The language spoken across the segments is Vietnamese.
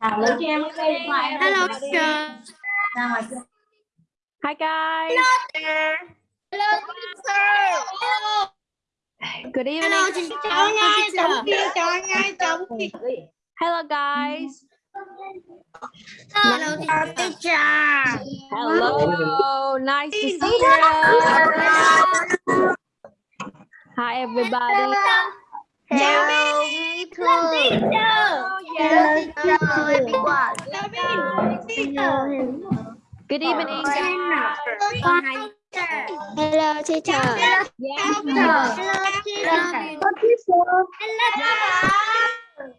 Thảo lấy cho em cái điện thoại này. Hello, Đi teacher. Ra ngoài kia. Hi guys. Hello, teacher. Good evening. Hello, teacher. Chào ngay, chào kia, chào ngay, chào kia. Hello guys. Hello, teacher. Hello. Nice to see you. Hi everybody. Hello. teacher. Yes. Hello, everyone. Good evening. guys. Hello, teacher. Yes.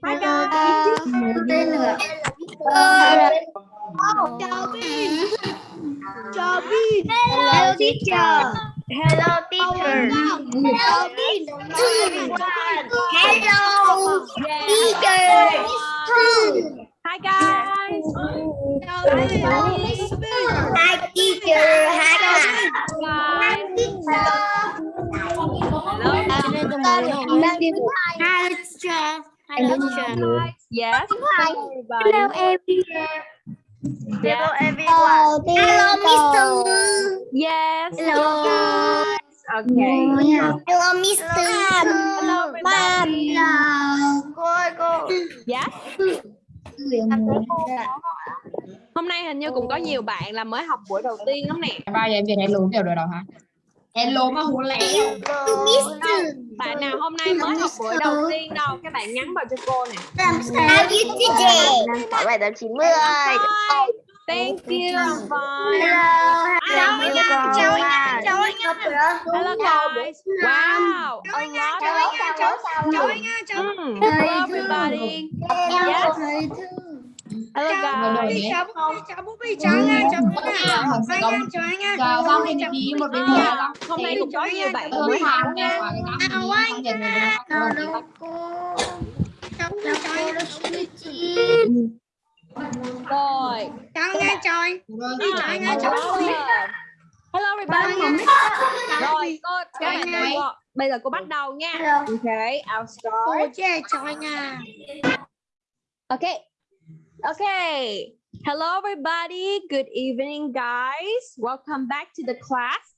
Hi guys. Chào Bin. Hello, teacher. Hello teacher. Hello, Bin. Hello, teacher. Hi guys. Hi, teacher. Hi, Guys. Hi, teacher. Hello, teacher. Yes. Hello everybody. Hello, everyone. Yes. Hello, Hello, Mister. Yes. Hello. Okay. Hello, Mister. Hello everybody. Cô, Yes. Hôm nay hình như cũng có nhiều bạn là mới học buổi đầu tiên lắm nè. Ba giờ em về hello kiểu rồi đâu hả? Hello mà hú lẹ. Bạn nào hôm nay mới học buổi đầu tiên đâu, các bạn nhắn vào cho cô nè. How you today? Hỏi bài tập 90. Hi. Thank you. I'm fine. Hello, Hello. chào anh nha, chào anh nha. Hello guys. Wow. A lot Chào anh nha, chào chào anh nha, chào. Mm. Hello everybody. Yes. Hello. Chào Bobby, chào Bobby, chào anh nha, chào anh nha. Học sẽ Anh có nha, chào anh nha. chào xong thì đi một bên À, xong hôm nay cũng có nhiều bạn mới học hàng nha. đi xong dần Chào đâu cô. Chào cô, chào anh nha. Rồi. Chào anh nha, chào anh. chào anh nha, chào Hello. Everybody. Rồi, cô đợi cô. Bây giờ cô bắt đầu nha. Okay, I'll Cô start. chê, chào anh nha. Okay. Okay. Hello everybody. Good evening guys. Welcome back to the class.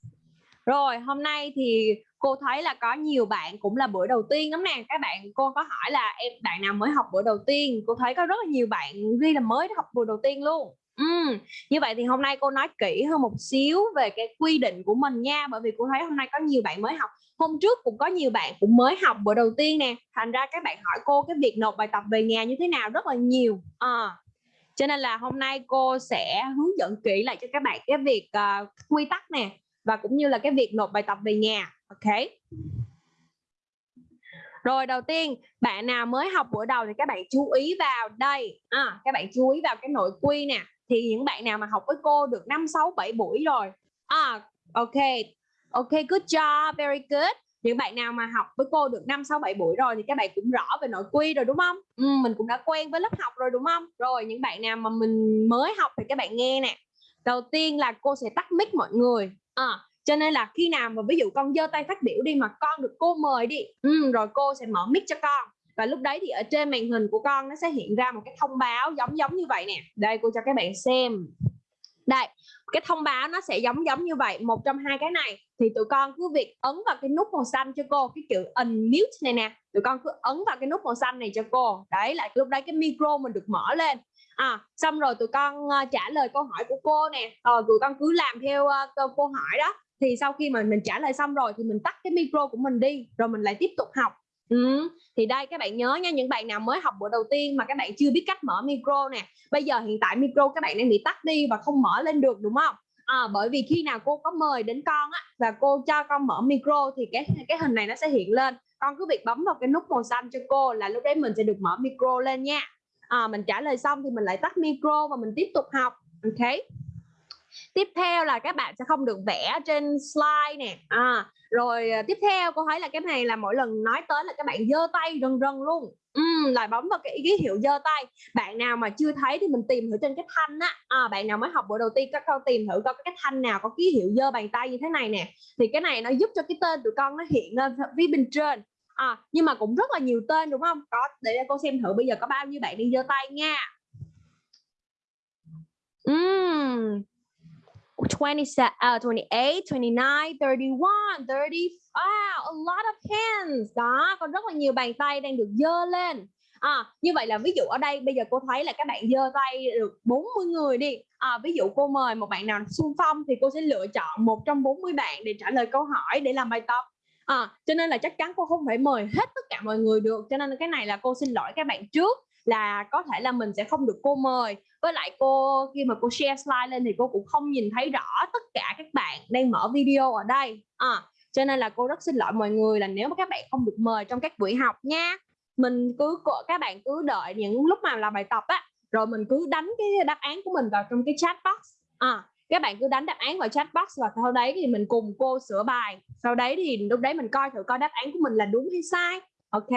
Rồi, hôm nay thì cô thấy là có nhiều bạn cũng là bữa đầu tiên lắm nè. Các bạn cô có hỏi là em bạn nào mới học bữa đầu tiên? Cô thấy có rất là nhiều bạn ghi là mới học bữa đầu tiên luôn. Ừ. như vậy thì hôm nay cô nói kỹ hơn một xíu về cái quy định của mình nha bởi vì cô thấy hôm nay có nhiều bạn mới học. Hôm trước cũng có nhiều bạn cũng mới học bữa đầu tiên nè thành ra các bạn hỏi cô cái việc nộp bài tập về nhà như thế nào rất là nhiều à, cho nên là hôm nay cô sẽ hướng dẫn kỹ lại cho các bạn cái việc uh, quy tắc nè và cũng như là cái việc nộp bài tập về nhà ok? Rồi đầu tiên bạn nào mới học buổi đầu thì các bạn chú ý vào đây à, các bạn chú ý vào cái nội quy nè thì những bạn nào mà học với cô được 5 6 7 buổi rồi à ok ok good job very good những bạn nào mà học với cô được 5 6 7 buổi rồi thì các bạn cũng rõ về nội quy rồi đúng không? Ừ, mình cũng đã quen với lớp học rồi đúng không? Rồi những bạn nào mà mình mới học thì các bạn nghe nè. Đầu tiên là cô sẽ tắt mic mọi người. À, cho nên là khi nào mà ví dụ con giơ tay phát biểu đi mà con được cô mời đi, ừ, rồi cô sẽ mở mic cho con và lúc đấy thì ở trên màn hình của con nó sẽ hiện ra một cái thông báo giống giống như vậy nè. Đây cô cho các bạn xem. Đây cái thông báo nó sẽ giống giống như vậy một trong hai cái này. Thì tụi con cứ việc ấn vào cái nút màu xanh cho cô cái chữ unmute này nè. Tụi con cứ ấn vào cái nút màu xanh này cho cô. Đấy là lúc đấy cái micro mình được mở lên. À xong rồi tụi con uh, trả lời câu hỏi của cô nè. Rồi tụi con cứ làm theo uh, câu, câu hỏi đó. Thì sau khi mà mình trả lời xong rồi thì mình tắt cái micro của mình đi rồi mình lại tiếp tục học. Ừ. Thì đây các bạn nhớ nha những bạn nào mới học buổi đầu tiên mà các bạn chưa biết cách mở micro nè Bây giờ hiện tại micro các bạn đang bị tắt đi và không mở lên được đúng không? À, Bởi vì khi nào cô có mời đến con á và cô cho con mở micro thì cái cái hình này nó sẽ hiện lên. Con cứ việc bấm vào cái nút màu xanh cho cô là lúc đấy mình sẽ được mở micro lên nha. À, Mình trả lời xong thì mình lại tắt micro và mình tiếp tục học Ok? Tiếp theo là các bạn sẽ không được vẽ trên slide nè. À, rồi à, tiếp theo cô thấy là cái này là mỗi lần nói tới là các bạn giơ tay rần rần luôn. Uhm, lại bấm vào cái ký hiệu giơ tay. Bạn nào mà chưa thấy thì mình tìm thử trên cái thanh á. À, bạn nào mới học buổi đầu tiên các con tìm thử coi cái thanh nào có ký hiệu giơ bàn tay như thế này nè. Thì cái này nó giúp cho cái tên tụi con nó hiện ờ, lên phía bên trên. À, nhưng mà cũng rất là nhiều tên đúng không? Có để cô xem thử bây giờ có bao nhiêu bạn đi giơ tay nha. Ừm. 27, uh, 28, 29, 31, 30, wow, a lot of hands. Đó, có rất là nhiều bàn tay đang được dơ lên. À, như vậy là ví dụ ở đây bây giờ cô thấy là các bạn dơ tay được 40 người đi. À, ví dụ cô mời một bạn nào xung phong thì cô sẽ lựa chọn một trong 40 bạn để trả lời câu hỏi để làm bài tập. À, cho nên là chắc chắn cô không phải mời hết tất cả mọi người được. Cho nên cái này là cô xin lỗi các bạn trước là có thể là mình sẽ không được cô mời. Với lại cô khi mà cô share slide lên thì cô cũng không nhìn thấy rõ tất cả các bạn đang mở video ở đây. À, cho nên là cô rất xin lỗi mọi người là nếu mà các bạn không được mời trong các buổi học nha. Mình cứ các bạn cứ đợi những lúc mà làm bài tập á rồi mình cứ đánh cái đáp án của mình vào trong cái chat box. À, các bạn cứ đánh đáp án vào chat box và sau đấy thì mình cùng cô sửa bài. Sau đấy thì lúc đấy mình coi thử coi đáp án của mình là đúng hay sai. Ok?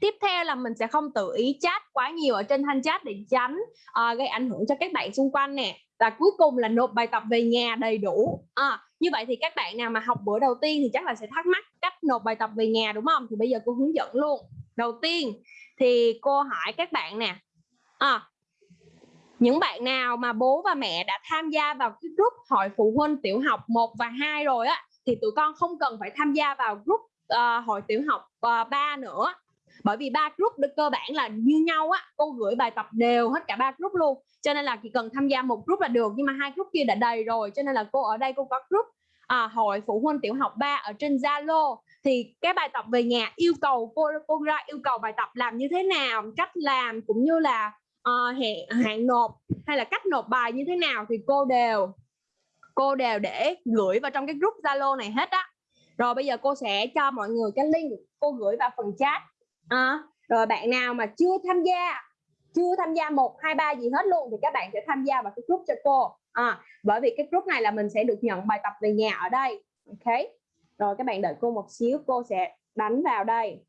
Tiếp theo là mình sẽ không tự ý chat quá nhiều ở trên thanh chat để tránh uh, gây ảnh hưởng cho các bạn xung quanh nè. Và cuối cùng là nộp bài tập về nhà đầy đủ. À, như vậy thì các bạn nào mà học bữa đầu tiên thì chắc là sẽ thắc mắc cách nộp bài tập về nhà đúng không? Thì bây giờ cô hướng dẫn luôn. Đầu tiên thì cô hỏi các bạn nè. À, những bạn nào mà bố và mẹ đã tham gia vào cái group hội phụ huynh tiểu học 1 và 2 rồi á thì tụi con không cần phải tham gia vào group uh, hội tiểu học uh, 3 nữa bởi vì ba group được cơ bản là như nhau á cô gửi bài tập đều hết cả ba group luôn. Cho nên là chỉ cần tham gia một group là được nhưng mà hai group kia đã đầy rồi cho nên là cô ở đây cô có group à, hội phụ huynh tiểu học 3 ở trên Zalo. Thì cái bài tập về nhà yêu cầu cô cô ra yêu cầu bài tập làm như thế nào cách làm cũng như là ờ, uh, hẹn hạn nộp hay là cách nộp bài như thế nào thì cô đều cô đều để gửi vào trong cái group Zalo này hết á. Rồi bây giờ cô sẽ cho mọi người cái link cô gửi vào phần chat à, rồi bạn nào mà chưa tham gia chưa tham gia một hai ba gì hết luôn thì các bạn sẽ tham gia vào cái group cho cô. À, bởi vì cái group này là mình sẽ được nhận bài tập về nhà ở đây ok? Rồi các bạn đợi cô một xíu cô sẽ đánh vào đây.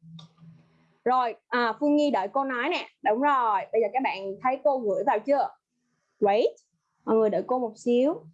Rồi à, Phương Nhi đợi cô nói nè. Đúng rồi bây giờ các bạn thấy cô gửi vào chưa? Wait mọi người đợi cô một xíu.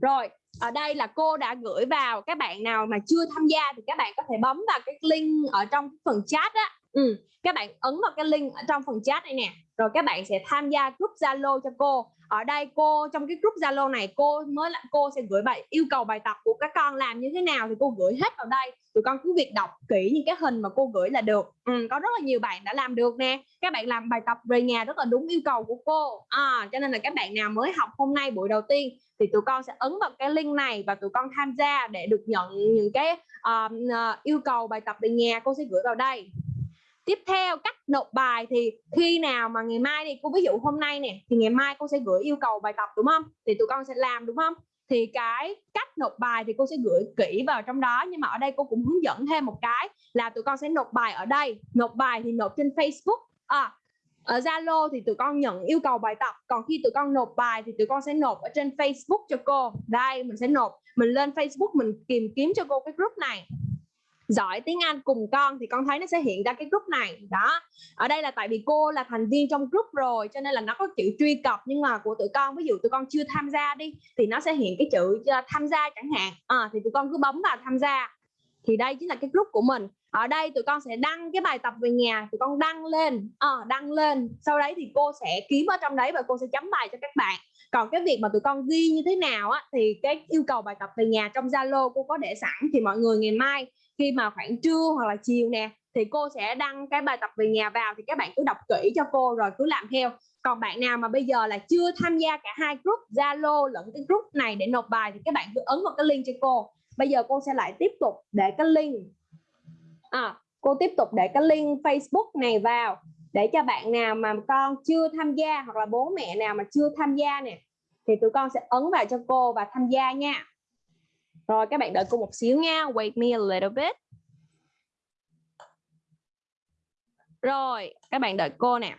Rồi ở đây là cô đã gửi vào các bạn nào mà chưa tham gia thì các bạn có thể bấm vào cái link ở trong phần chat á ừ. các bạn ấn vào cái link ở trong phần chat này nè, rồi các bạn sẽ tham gia group Zalo cho cô ở đây cô trong cái group Zalo này cô mới là cô sẽ gửi bài yêu cầu bài tập của các con làm như thế nào thì cô gửi hết vào đây. Tụi con cứ việc đọc kỹ những cái hình mà cô gửi là được. Ừ, có rất là nhiều bạn đã làm được nè. Các bạn làm bài tập về nhà rất là đúng yêu cầu của cô. À, cho nên là các bạn nào mới học hôm nay buổi đầu tiên thì tụi con sẽ ấn vào cái link này và tụi con tham gia để được nhận những cái uh, uh, yêu cầu bài tập về nhà cô sẽ gửi vào đây tiếp theo cách nộp bài thì khi nào mà ngày mai đi cô ví dụ hôm nay nè thì ngày mai cô sẽ gửi yêu cầu bài tập đúng không? Thì tụi con sẽ làm đúng không? Thì cái cách nộp bài thì cô sẽ gửi kỹ vào trong đó nhưng mà ở đây cô cũng hướng dẫn thêm một cái là tụi con sẽ nộp bài ở đây. Nộp bài thì nộp trên Facebook à, ở Zalo thì tụi con nhận yêu cầu bài tập. Còn khi tụi con nộp bài thì tụi con sẽ nộp ở trên Facebook cho cô. Đây mình sẽ nộp mình lên Facebook mình tìm kiếm cho cô cái group này giỏi tiếng Anh cùng con thì con thấy nó sẽ hiện ra cái group này. Đó. Ở đây là tại vì cô là thành viên trong group rồi cho nên là nó có chữ truy cập nhưng mà của tụi con ví dụ tụi con chưa tham gia đi thì nó sẽ hiện cái chữ ờ, tham gia chẳng hạn. À, thì tụi con cứ bấm vào tham gia. Thì đây chính là cái group của mình. Ở đây tụi con sẽ đăng cái bài tập về nhà tụi con đăng lên à, đăng lên. Sau đấy thì cô sẽ kiếm ở trong đấy và cô sẽ chấm bài cho các bạn. Còn cái việc mà tụi con ghi như thế nào á thì cái yêu cầu bài tập về nhà trong Zalo cô có để sẵn thì mọi người ngày mai khi mà khoảng trưa hoặc là chiều nè thì cô sẽ đăng cái bài tập về nhà vào thì các bạn cứ đọc kỹ cho cô rồi cứ làm theo. Còn bạn nào mà bây giờ là chưa tham gia cả hai group Zalo lẫn cái group này để nộp bài thì các bạn cứ ấn vào cái link cho cô. Bây giờ cô sẽ lại tiếp tục để cái link à, cô tiếp tục để cái link Facebook này vào để cho bạn nào mà con chưa tham gia hoặc là bố mẹ nào mà chưa tham gia nè thì tụi con sẽ ấn vào cho cô và tham gia nha rồi các bạn đợi cô một xíu nha. Wait me a little bit. Rồi, các bạn đợi cô nè.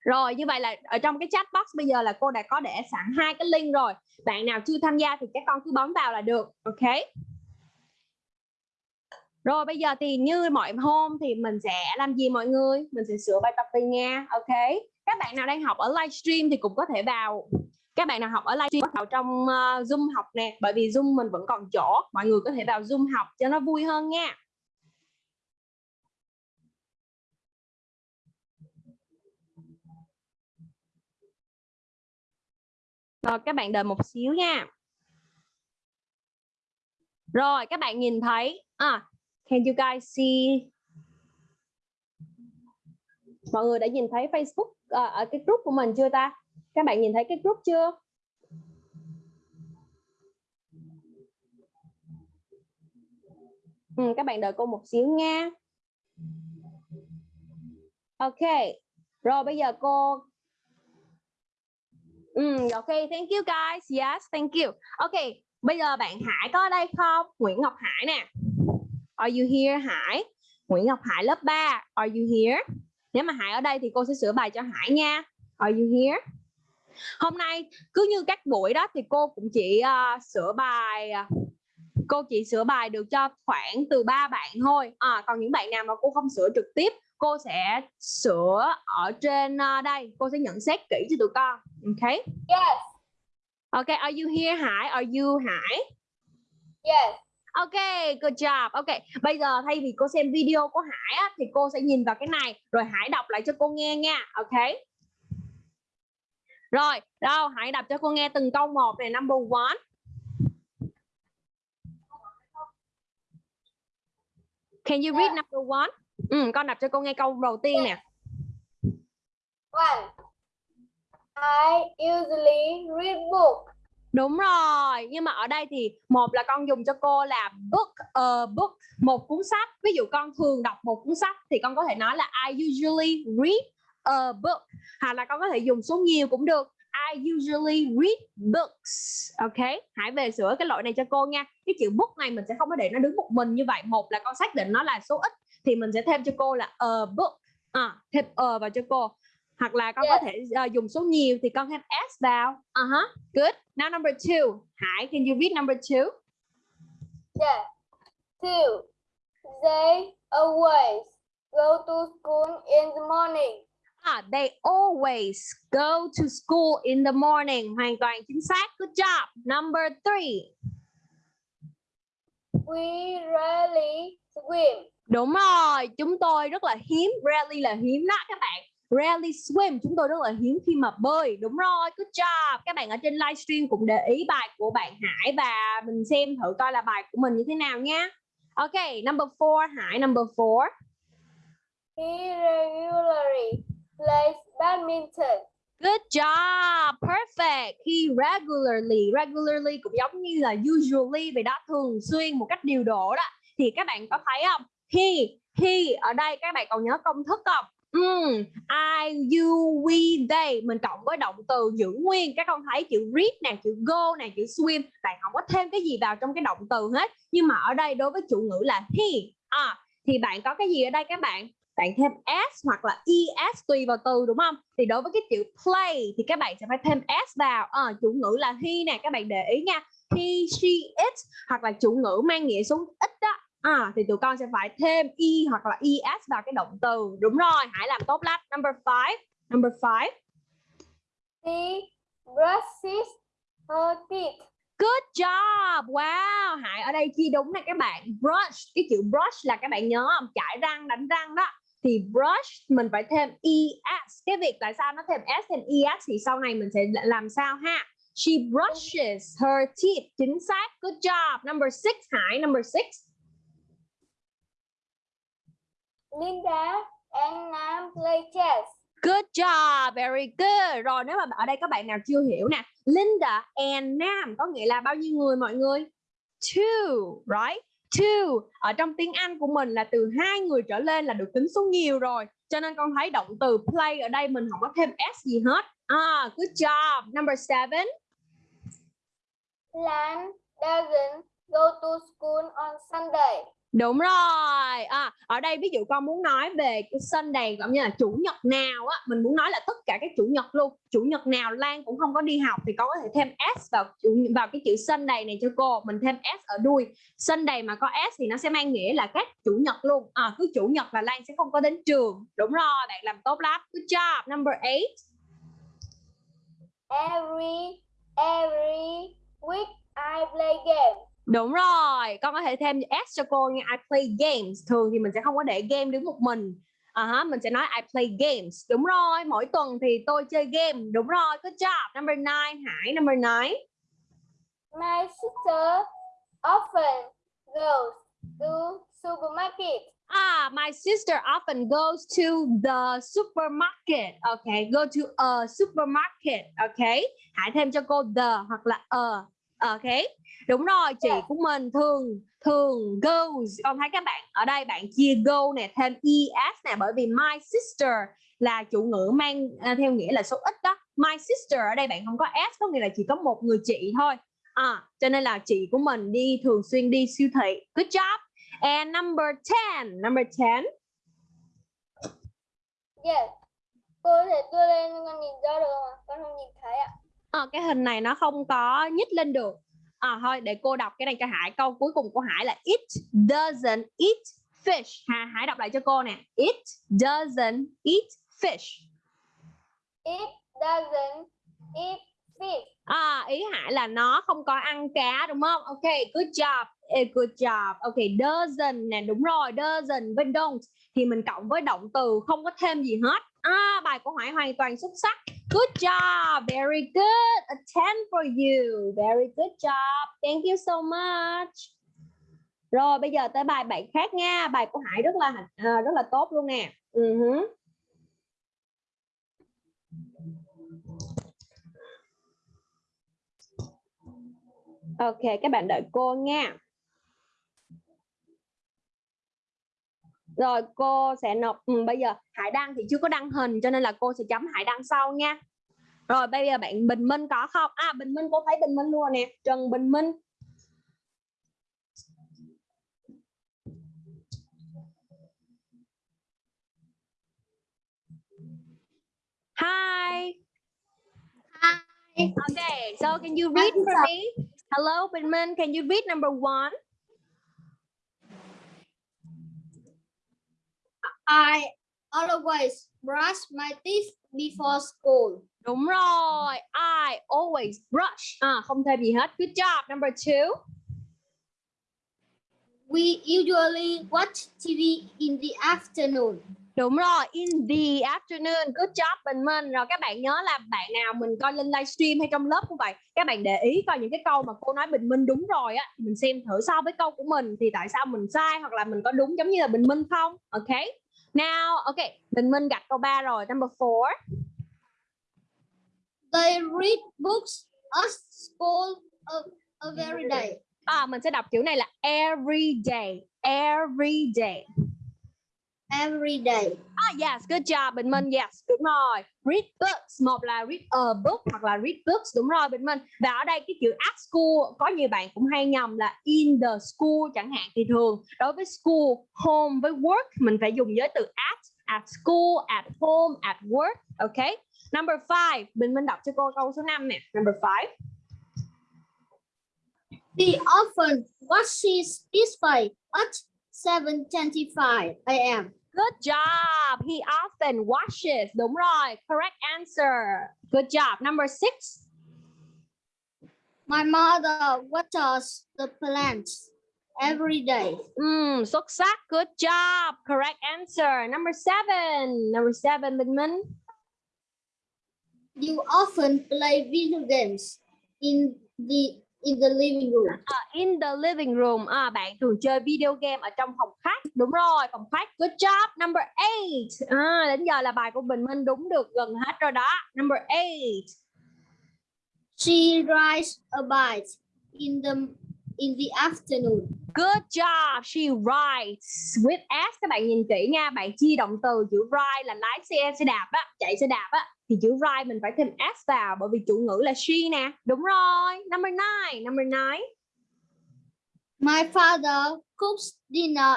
Rồi, như vậy là ở trong cái chat box bây giờ là cô đã có để sẵn hai cái link rồi. Bạn nào chưa tham gia thì các con cứ bấm vào là được. Ok. Rồi bây giờ thì như mọi hôm thì mình sẽ làm gì mọi người? Mình sẽ sửa bài tập về nha. ok? Các bạn nào đang học ở livestream thì cũng có thể vào các bạn nào học ở livestream vào trong uh, Zoom học nè, bởi vì Zoom mình vẫn còn chỗ, mọi người có thể vào Zoom học cho nó vui hơn nha. Rồi các bạn đợi một xíu nha. Rồi các bạn nhìn thấy à, Can you guys see Mọi người đã nhìn thấy Facebook à, ở cái group của mình chưa ta? Các bạn nhìn thấy cái group chưa? Ừ, các bạn đợi cô một xíu nha. Ok. Rồi bây giờ cô Ừ, ok, thank you guys. Yes, thank you. Ok, bây giờ bạn Hải có ở đây không? Nguyễn Ngọc Hải nè. Are you here Hải? Nguyễn Ngọc Hải lớp 3. Are you here? Nếu mà Hải ở đây thì cô sẽ sửa bài cho Hải nha. Are you here? Hôm nay cứ như các buổi đó thì cô cũng chỉ uh, sửa bài uh, cô chỉ sửa bài được cho khoảng từ 3 bạn thôi. À, còn những bạn nào mà cô không sửa trực tiếp cô sẽ sửa ở trên uh, đây. Cô sẽ nhận xét kỹ cho tụi con. Ok Yes. ok are you here? Hải are you Hải? Yes. ok good job. Ok bây giờ thay vì cô xem video của Hải á, thì cô sẽ nhìn vào cái này rồi Hải đọc lại cho cô nghe nha. Ok rồi đâu Hải đọc cho cô nghe từng câu một này number one Can you read number one? Ừ, con đọc cho cô nghe câu đầu tiên nè. One. I usually read book. Đúng rồi, nhưng mà ở đây thì một là con dùng cho cô là book a book, một cuốn sách. Ví dụ con thường đọc một cuốn sách thì con có thể nói là I usually read a book. Hoặc là con có thể dùng số nhiều cũng được. I usually read books. Ok, hãy về sửa cái lỗi này cho cô nha. Cái chữ book này mình sẽ không có để nó đứng một mình như vậy. Một là con xác định nó là số ít thì mình sẽ thêm cho cô là a book. À, thêm a vào cho cô hoặc là con Yes. có thể uh, dùng số nhiều thì con thêm s vào. Uh -huh. Good. Now number two. Hải, can you read number two? Yes. Two. They always go to school in the morning. Ah, they always go to school in the morning. Hoàn toàn chính xác. Good job. Number three. We rarely swim. Đúng rồi, chúng tôi rất là hiếm. Rarely là hiếm đó các bạn. Rarely swim, chúng tôi rất là hiếm khi mà bơi. Đúng rồi, good job. Các bạn ở trên livestream cũng để ý bài của bạn Hải và mình xem thử coi là bài của mình như thế nào nha. Ok, number four, Hải, number four. He regularly plays badminton. Good job, perfect. He regularly, regularly cũng giống như là usually vậy đó, thường xuyên một cách điều độ đó. Thì các bạn có thấy không? He, he ở đây các bạn còn nhớ công thức không? Mm, I, you, we, they mình cộng với động từ giữ nguyên các con thấy chữ read nè chữ go nè chữ swim bạn không có thêm cái gì vào trong cái động từ hết nhưng mà ở đây đối với chủ ngữ là he à, thì bạn có cái gì ở đây các bạn bạn thêm s hoặc là es tùy vào từ đúng không thì đối với cái chữ play thì các bạn sẽ phải thêm s vào à, chủ ngữ là he nè các bạn để ý nha he she it hoặc là chủ ngữ mang nghĩa số ít đó à, thì tụi con sẽ phải thêm e hoặc là es vào cái động từ đúng rồi hãy làm tốt lắm number five number five She brushes her teeth. Good job. Wow, Hải ở đây chia đúng nè các bạn. Brush, cái chữ brush là các bạn nhớ không? Chải răng, đánh răng đó. Thì brush mình phải thêm es. Cái việc tại sao nó thêm s thêm es thì sau này mình sẽ làm sao ha? She brushes her teeth. Chính xác. Good job. Number six, Hải. Number six. Linda and Nam play chess. Good job, very good. Rồi nếu mà ở đây các bạn nào chưa hiểu nè, Linda and Nam có nghĩa là bao nhiêu người mọi người? Two, right? Two. Ở trong tiếng Anh của mình là từ hai người trở lên là được tính số nhiều rồi. Cho nên con thấy động từ play ở đây mình không có thêm s gì hết. À, good job. Number seven. Lan doesn't go to school on Sunday. Đúng rồi. À, ở đây ví dụ con muốn nói về cái Sunday cũng như là chủ nhật nào á, mình muốn nói là tất cả các chủ nhật luôn. Chủ nhật nào Lan cũng không có đi học thì con có thể thêm s vào vào cái chữ Sunday này cho cô. Mình thêm s ở đuôi. Sunday mà có s thì nó sẽ mang nghĩa là các chủ nhật luôn. À, cứ chủ nhật là Lan sẽ không có đến trường. Đúng rồi, bạn làm tốt lắm. Good job. Number 8. Every every week I play game. Đúng rồi, con có thể thêm s cho cô nha. I play games. Thường thì mình sẽ không có để game đứng một mình. À uh mình sẽ nói I play games. Đúng rồi, mỗi tuần thì tôi chơi game. Đúng rồi, good job. Number 9, Hải. Number 9. My sister often goes to supermarket. Ah, my sister often goes to the supermarket. Okay, go to a supermarket. Okay, Hải thêm cho cô the hoặc là a. Okay, đúng rồi. Chị của mình thường thường goes. Con thấy các bạn ở đây bạn chia go nè thêm es nè bởi vì my sister là chủ ngữ mang à, theo nghĩa là số ít đó. My sister ở đây bạn không có s có nghĩa là chỉ có một người chị thôi. À, cho nên là chị của mình đi thường xuyên đi siêu thị. Good job. And number 10, number 10. Yes. Cô có thể đưa lên con nhìn ra được không ạ? Con không nhìn thấy ạ. Ờ, cái hình này nó không có nhích lên được. À, thôi để cô đọc cái này cho Hải. Câu cuối cùng của Hải là It doesn't eat fish. Hà, Hải đọc lại cho cô nè. It doesn't eat fish. It doesn't eat fish. À, ý Hải là nó không có ăn cá đúng không? Ok, good job. Good job. Ok, doesn't nè, đúng rồi, doesn't với don't thì mình cộng với động từ không có thêm gì hết. À, bài của Hải hoàn toàn xuất sắc. Good job, very good. A 10 for you. Very good job. Thank you so much. Rồi bây giờ tới bài bạn khác nha. Bài của Hải rất là à, rất là tốt luôn nè. Ừ uh -huh. Ok, các bạn đợi cô nha. Rồi cô sẽ nộp ừ, bây giờ Hải đăng thì chưa có đăng hình cho nên là cô sẽ chấm Hải đăng sau nha. Rồi bây giờ bạn Bình Minh có không? À Bình Minh cô thấy Bình Minh luôn nè, Trần Bình Minh. Hi. Hi. Okay, so can you read for me? Hello, Bình Minh, can you read number one? I always brush my teeth before school. Đúng rồi, I always brush. À, không thêm gì hết. Good job. Number two. We usually watch TV in the afternoon. Đúng rồi, in the afternoon. Good job Bình Minh. Rồi các bạn nhớ là bạn nào mình coi lên livestream hay trong lớp cũng vậy. Các bạn để ý coi những cái câu mà cô nói Bình Minh đúng rồi á. Mình xem thử so với câu của mình thì tại sao mình sai hoặc là mình có đúng giống như là Bình Minh không? Ok. Now, ok. Bình Minh gạch câu 3 rồi. Number 4. They read books at school a, a very day. À, mình sẽ đọc chữ này là every day. Every day. Every day. Ah, yes, good job Bình Minh. Yes, đúng rồi. Read books, một là read a book hoặc là read books, đúng rồi Bình Minh. Và ở đây cái chữ at school có nhiều bạn cũng hay nhầm là in the school chẳng hạn thì thường đối với school, home với work mình phải dùng với từ at, at school, at home, at work. Okay. Number five, Bình Minh đọc cho cô câu số 5 nè. Number five. He often washes his face at 7.25 a.m. Good job. He often washes. Đúng rồi. Correct answer. Good job. Number six. My mother waters the plants every day. Mm, xuất sắc. Good job. Correct answer. Number seven. Number seven, Bình Minh. You often play video games in the in the living room. À, in the living room. À, bạn thường chơi video game ở trong phòng khách. Đúng rồi, phòng khách. Good job. Number eight. À, đến giờ là bài của Bình Minh đúng được gần hết rồi đó. Number eight. She rides a bike in the in the afternoon. Good job. She rides with S. Các bạn nhìn kỹ nha. Bạn chia động từ chữ ride là lái xe, xe đạp á, chạy xe đạp á. Thì chữ ride mình phải thêm S vào bởi vì chủ ngữ là she nè. Đúng rồi. Number nine. Number nine. My father cooks dinner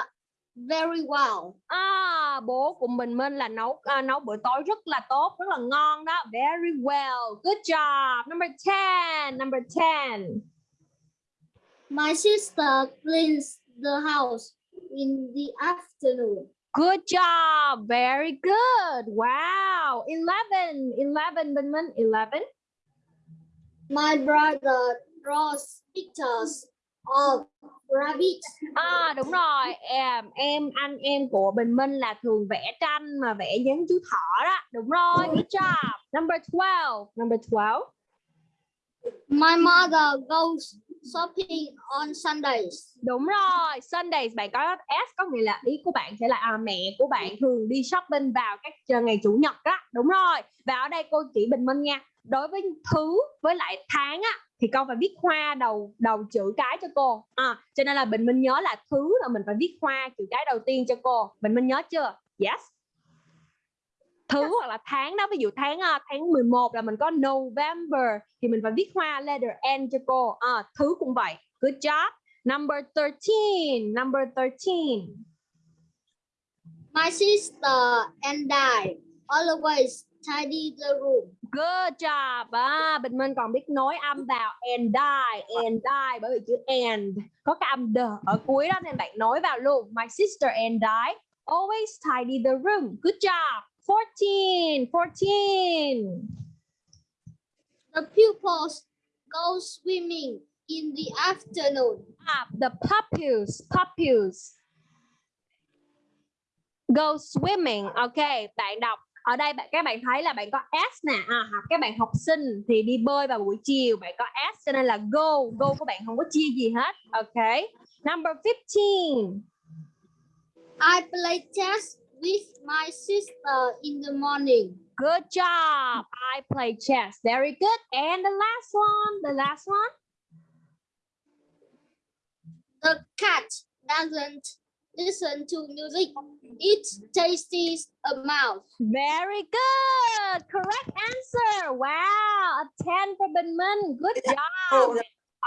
very well. À, bố của Bình Minh là nấu à, nấu bữa tối rất là tốt, rất là ngon đó. Very well. Good job. Number 10. Number 10. My sister cleans the house in the afternoon. Good job. Very good. Wow. 11. 11 Bình Minh. 11. My brother draws pictures of rabbits. À đúng rồi. Em em anh em của Bình Minh là thường vẽ tranh mà vẽ giống chú thỏ đó. Đúng rồi. Good job. Number 12. Number 12. My mother goes shopping on Sundays. Đúng rồi, Sundays bạn có S có nghĩa là ý của bạn sẽ là à, mẹ của bạn thường đi shopping vào các ngày chủ nhật đó. Đúng rồi. Và ở đây cô chỉ bình minh nha. Đối với thứ với lại tháng á thì con phải viết hoa đầu đầu chữ cái cho cô. À, cho nên là bình minh nhớ là thứ là mình phải viết hoa chữ cái đầu tiên cho cô. Bình minh nhớ chưa? Yes. Thứ hoặc là tháng đó, ví dụ tháng à, tháng 11 là mình có November thì mình phải viết hoa letter N cho cô. À, thứ cũng vậy. Good job. Number 13. Number 13. My sister and I always tidy the room. Good job. À, Bình Minh còn biết nối âm vào and die, and die bởi vì chữ and có cái âm d ở cuối đó nên bạn nối vào luôn. My sister and I always tidy the room. Good job. 14. 14. The pupils go swimming in the afternoon. Ah, the pupils, pupils go swimming. Ok, bạn đọc ở đây bạn các bạn thấy là bạn có s nè à, các bạn học sinh thì đi bơi vào buổi chiều bạn có s cho nên là go go của bạn không có chia gì hết ok number 15 I play chess with my sister in the morning. good job. I play chess. Very good. And the last one the last one. The cat doesn't listen to music. It tastes a mouse. very good. Correct answer. Wow. A 10 for Bình Minh good job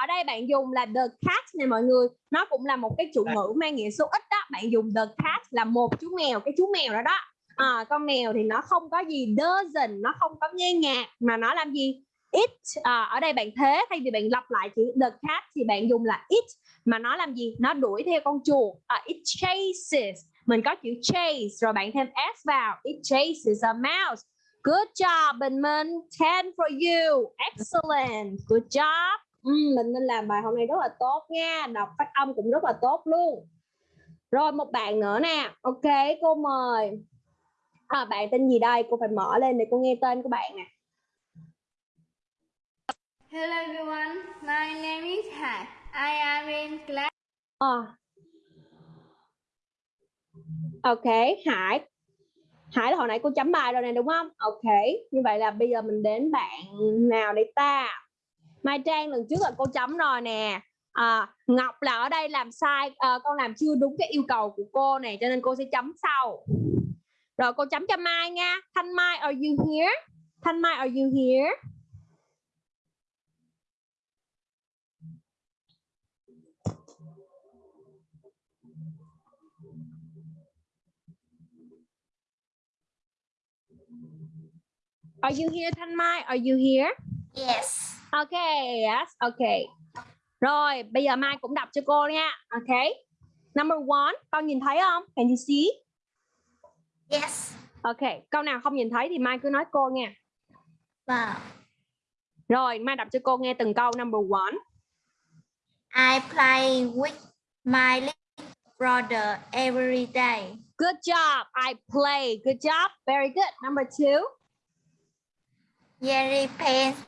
ở đây bạn dùng là the cat nè mọi người. Nó cũng là một cái chủ ngữ mang nghĩa số ít đó. Bạn dùng the cat là một chú mèo cái chú mèo đó đó. À, con mèo thì nó không có gì doesn't nó không có nghe nhạc mà nó làm gì? It. À, ở đây bạn thế thay vì bạn lặp lại chữ the cat thì bạn dùng là it mà nó làm gì? Nó đuổi theo con chuột. À, it chases. Mình có chữ chase rồi bạn thêm s vào. It chases a mouse. Good job Bình Minh. 10 for you. Excellent. Good job Ừ, mình nên làm bài hôm nay rất là tốt nha. Đọc phát âm cũng rất là tốt luôn. Rồi một bạn nữa nè. Ok cô mời. À, bạn tên gì đây? Cô phải mở lên để cô nghe tên của bạn nè. Hello everyone, my name is Hải. I am in class. Ờ. ok Hải. Hải là hồi nãy cô chấm bài rồi nè đúng không? Ok như vậy là bây giờ mình đến bạn nào đây ta Mai Trang lần trước là cô chấm rồi nè. À, Ngọc là ở đây làm sai à, con làm chưa đúng cái yêu cầu của cô này cho nên cô sẽ chấm sau. Rồi cô chấm cho Mai nha. Thanh Mai are you here? Thanh Mai are you here? Are you here Thanh Mai? Are you here? Yes. Ok, yes, ok. Rồi, bây giờ Mai cũng đọc cho cô nha. Ok. Number one, con nhìn thấy không? Can you see? Yes. Ok, câu nào không nhìn thấy thì Mai cứ nói cô nha. Wow. Rồi, Mai đọc cho cô nghe từng câu. Number one. I play with my little brother every day. Good job. I play. Good job. Very good. Number two. Jerry paints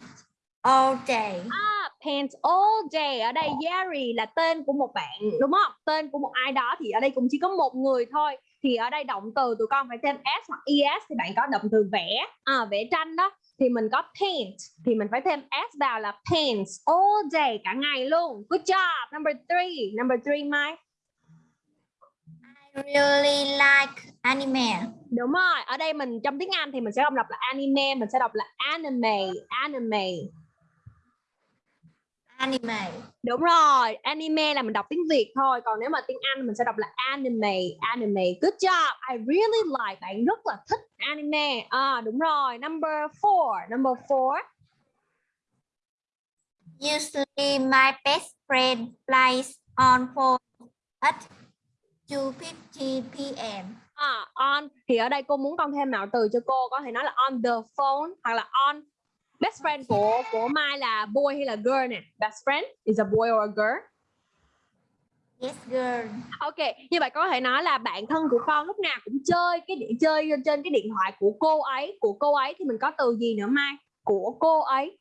all day. Ah, paints all day. Ở đây Jerry là tên của một bạn, đúng không? Tên của một ai đó thì ở đây cũng chỉ có một người thôi. Thì ở đây động từ tụi con phải thêm s hoặc es thì bạn có động từ vẽ, à, vẽ tranh đó. Thì mình có paint thì mình phải thêm s vào là paints all day cả ngày luôn. Good job. Number three. Number three, Mai. I really like anime. Đúng rồi. Ở đây mình trong tiếng Anh thì mình sẽ không đọc là anime, mình sẽ đọc là anime, anime. Anime. Đúng rồi, anime là mình đọc tiếng Việt thôi, còn nếu mà tiếng Anh mình sẽ đọc là anime, anime. Good job. I really like. Bạn rất là thích anime. À đúng rồi. Number four, number four. Usually my best friend plays on phone at 2.50 p.m. À, on thì ở đây cô muốn con thêm mạo từ cho cô có thể nói là on the phone hoặc là on best friend của của Mai là boy hay là girl nè? Best friend? Is a boy or a girl? Yes, girl. ok như vậy có thể nói là bạn thân của con lúc nào cũng chơi cái điện chơi trên cái điện thoại của cô ấy của cô ấy. Thì mình có từ gì nữa Mai? Của cô ấy.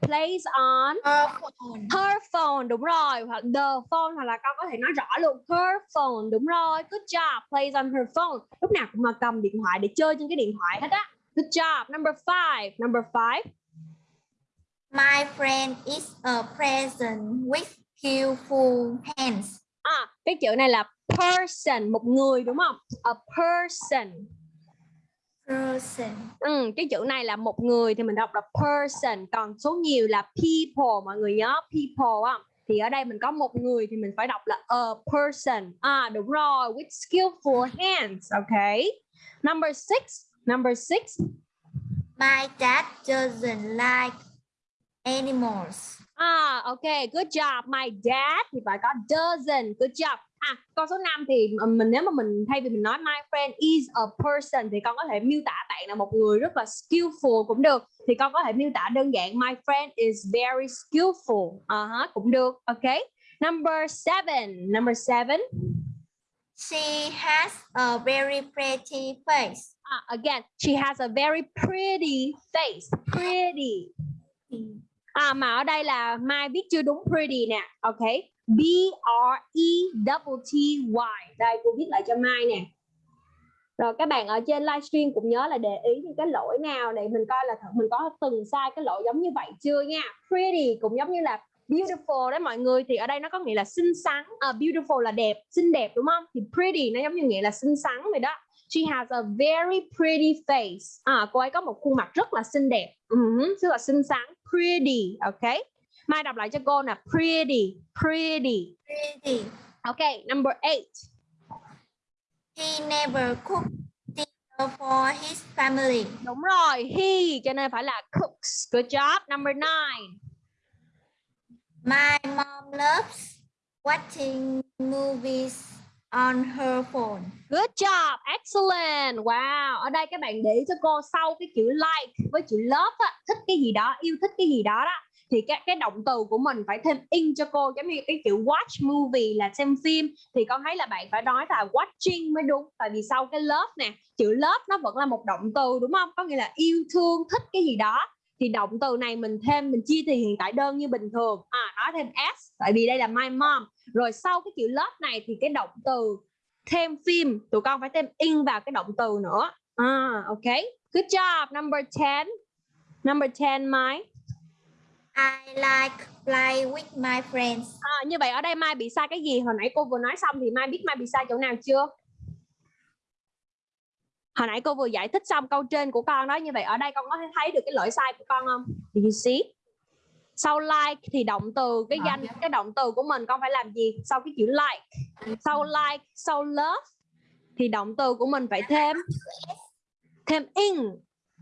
Plays on Her phone. her phone đúng rồi. Hoặc the phone hoặc là con có thể nói rõ luôn. Her phone đúng rồi. Good job. Plays on her phone. Lúc nào cũng mà cầm điện thoại để chơi trên cái điện thoại hết á good job. Number five. Number five. My friend is a person with skillful hands. à cái chữ này là person một người đúng không? A person. Person. ừ, cái chữ này là một người thì mình đọc là person. Còn số nhiều là people mọi người nhớ people á. Thì ở đây mình có một người thì mình phải đọc là a person. À đúng rồi with skillful hands okay number six number six. My dad doesn't like animals. à ok good job. My dad thì phải có doesn't. Good job. À con số 5 thì mình nếu mà mình thay vì mình nói my friend is a person thì con có thể miêu tả bạn là một người rất là skillful cũng được. Thì con có thể miêu tả đơn giản my friend is very skillful. Uh -huh, cũng được. Ok. Number seven. Number seven. She has a very pretty face uh, again, she has a very pretty face. Pretty. À mà ở đây là Mai viết chưa đúng pretty nè. Ok. B R E double T Y. Đây cô viết lại cho Mai nè. Rồi các bạn ở trên livestream cũng nhớ là để ý những cái lỗi nào để mình coi là thật mình có từng sai cái lỗi giống như vậy chưa nha. Pretty cũng giống như là beautiful đấy mọi người thì ở đây nó có nghĩa là xinh xắn. À, beautiful là đẹp, xinh đẹp đúng không? Thì pretty nó giống như nghĩa là xinh xắn vậy đó. She has a very pretty face. À, cô ấy có một khuôn mặt rất là xinh đẹp. Uh -huh, rất là xinh xắn. Pretty, ok. Mai đọc lại cho cô nè. Pretty, pretty. Pretty. Ok, number eight. He never cooked dinner for his family. Đúng rồi, he cho nên phải là cooks. Good job. Number nine. My mom loves watching movies on her phone. Good job, excellent. Wow, ở đây các bạn để ý cho cô sau cái chữ like với chữ love á, thích cái gì đó, yêu thích cái gì đó đó thì cái cái động từ của mình phải thêm in cho cô giống như cái chữ watch movie là xem phim thì con thấy là bạn phải nói là watching mới đúng tại vì sau cái love nè chữ love nó vẫn là một động từ đúng không có nghĩa là yêu thương thích cái gì đó thì động từ này mình thêm mình chia thì hiện tại đơn như bình thường à nói thêm s tại vì đây là my mom rồi sau cái chữ love này thì cái động từ thêm phim tụi con phải thêm in vào cái động từ nữa à ok good job number 10 number 10 Mike I like play with my friends. À, như vậy ở đây Mai bị sai cái gì? Hồi nãy cô vừa nói xong thì Mai biết Mai bị sai chỗ nào chưa? Hồi nãy cô vừa giải thích xong câu trên của con đó. Như vậy ở đây con có thấy được cái lỗi sai của con không? Do you see? Sau like thì động từ cái danh cái động từ của mình con phải làm gì? Sau cái chữ like. Sau like, sau love thì động từ của mình phải thêm thêm in.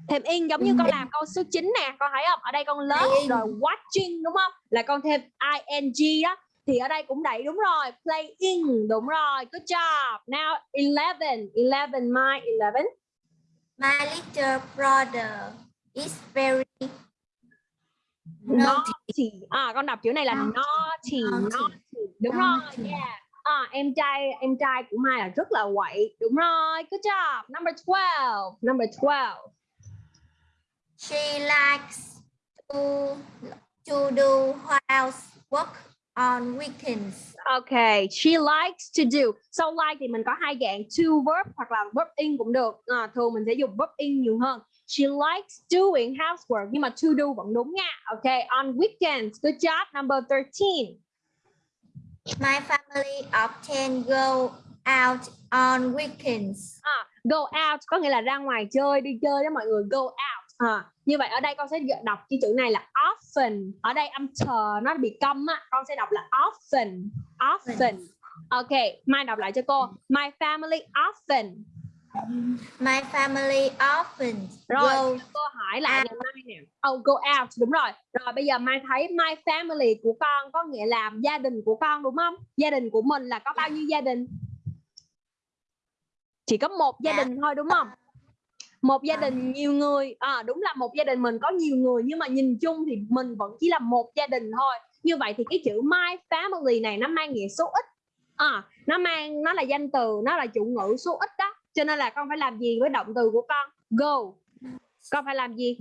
Thêm in giống như con làm câu số 9 nè con thấy không? Ở đây con love rồi watching đúng không? Là con thêm ing đó thì ở đây cũng đẩy đúng rồi. Playing đúng rồi. Good job. Now 11 11 my 11 My little brother is very naughty. naughty à con đọc chữ này là naughty Naughty. naughty đúng Naughty. rồi yeah à, em trai em trai của Mai là rất là quậy đúng rồi good job number 12 number 12 She likes to, to do housework on weekends. Okay, she likes to do. So like thì mình có hai dạng to verb hoặc là verb in cũng được. À, thường mình sẽ dùng verb in nhiều hơn. She likes doing housework nhưng mà to do vẫn đúng nha. Okay, on weekends. Good job. Number 13. My family often go out on weekends. À, go out có nghĩa là ra ngoài chơi, đi chơi đó mọi người. Go out. à, như vậy ở đây con sẽ đọc cái chữ này là often ở đây âm chờ nó bị câm á con sẽ đọc là often often ok mai đọc lại cho cô my family often My family often rồi go. cô hỏi lại ngày mai nè. Oh go out. Đúng rồi. Rồi bây giờ mai thấy my family của con có nghĩa là gia đình của con đúng không? Gia đình của mình là có bao nhiêu gia đình? Chỉ có một gia Dạ. đình thôi đúng không? Một gia đình nhiều người. À, đúng là một gia đình mình có nhiều người nhưng mà nhìn chung thì mình vẫn chỉ là một gia đình thôi. Như vậy thì cái chữ my family này nó mang nghĩa số ít. À, nó mang nó là danh từ nó là chủ ngữ số ít đó cho nên là con phải làm gì với động từ của con? Go. Con phải làm gì?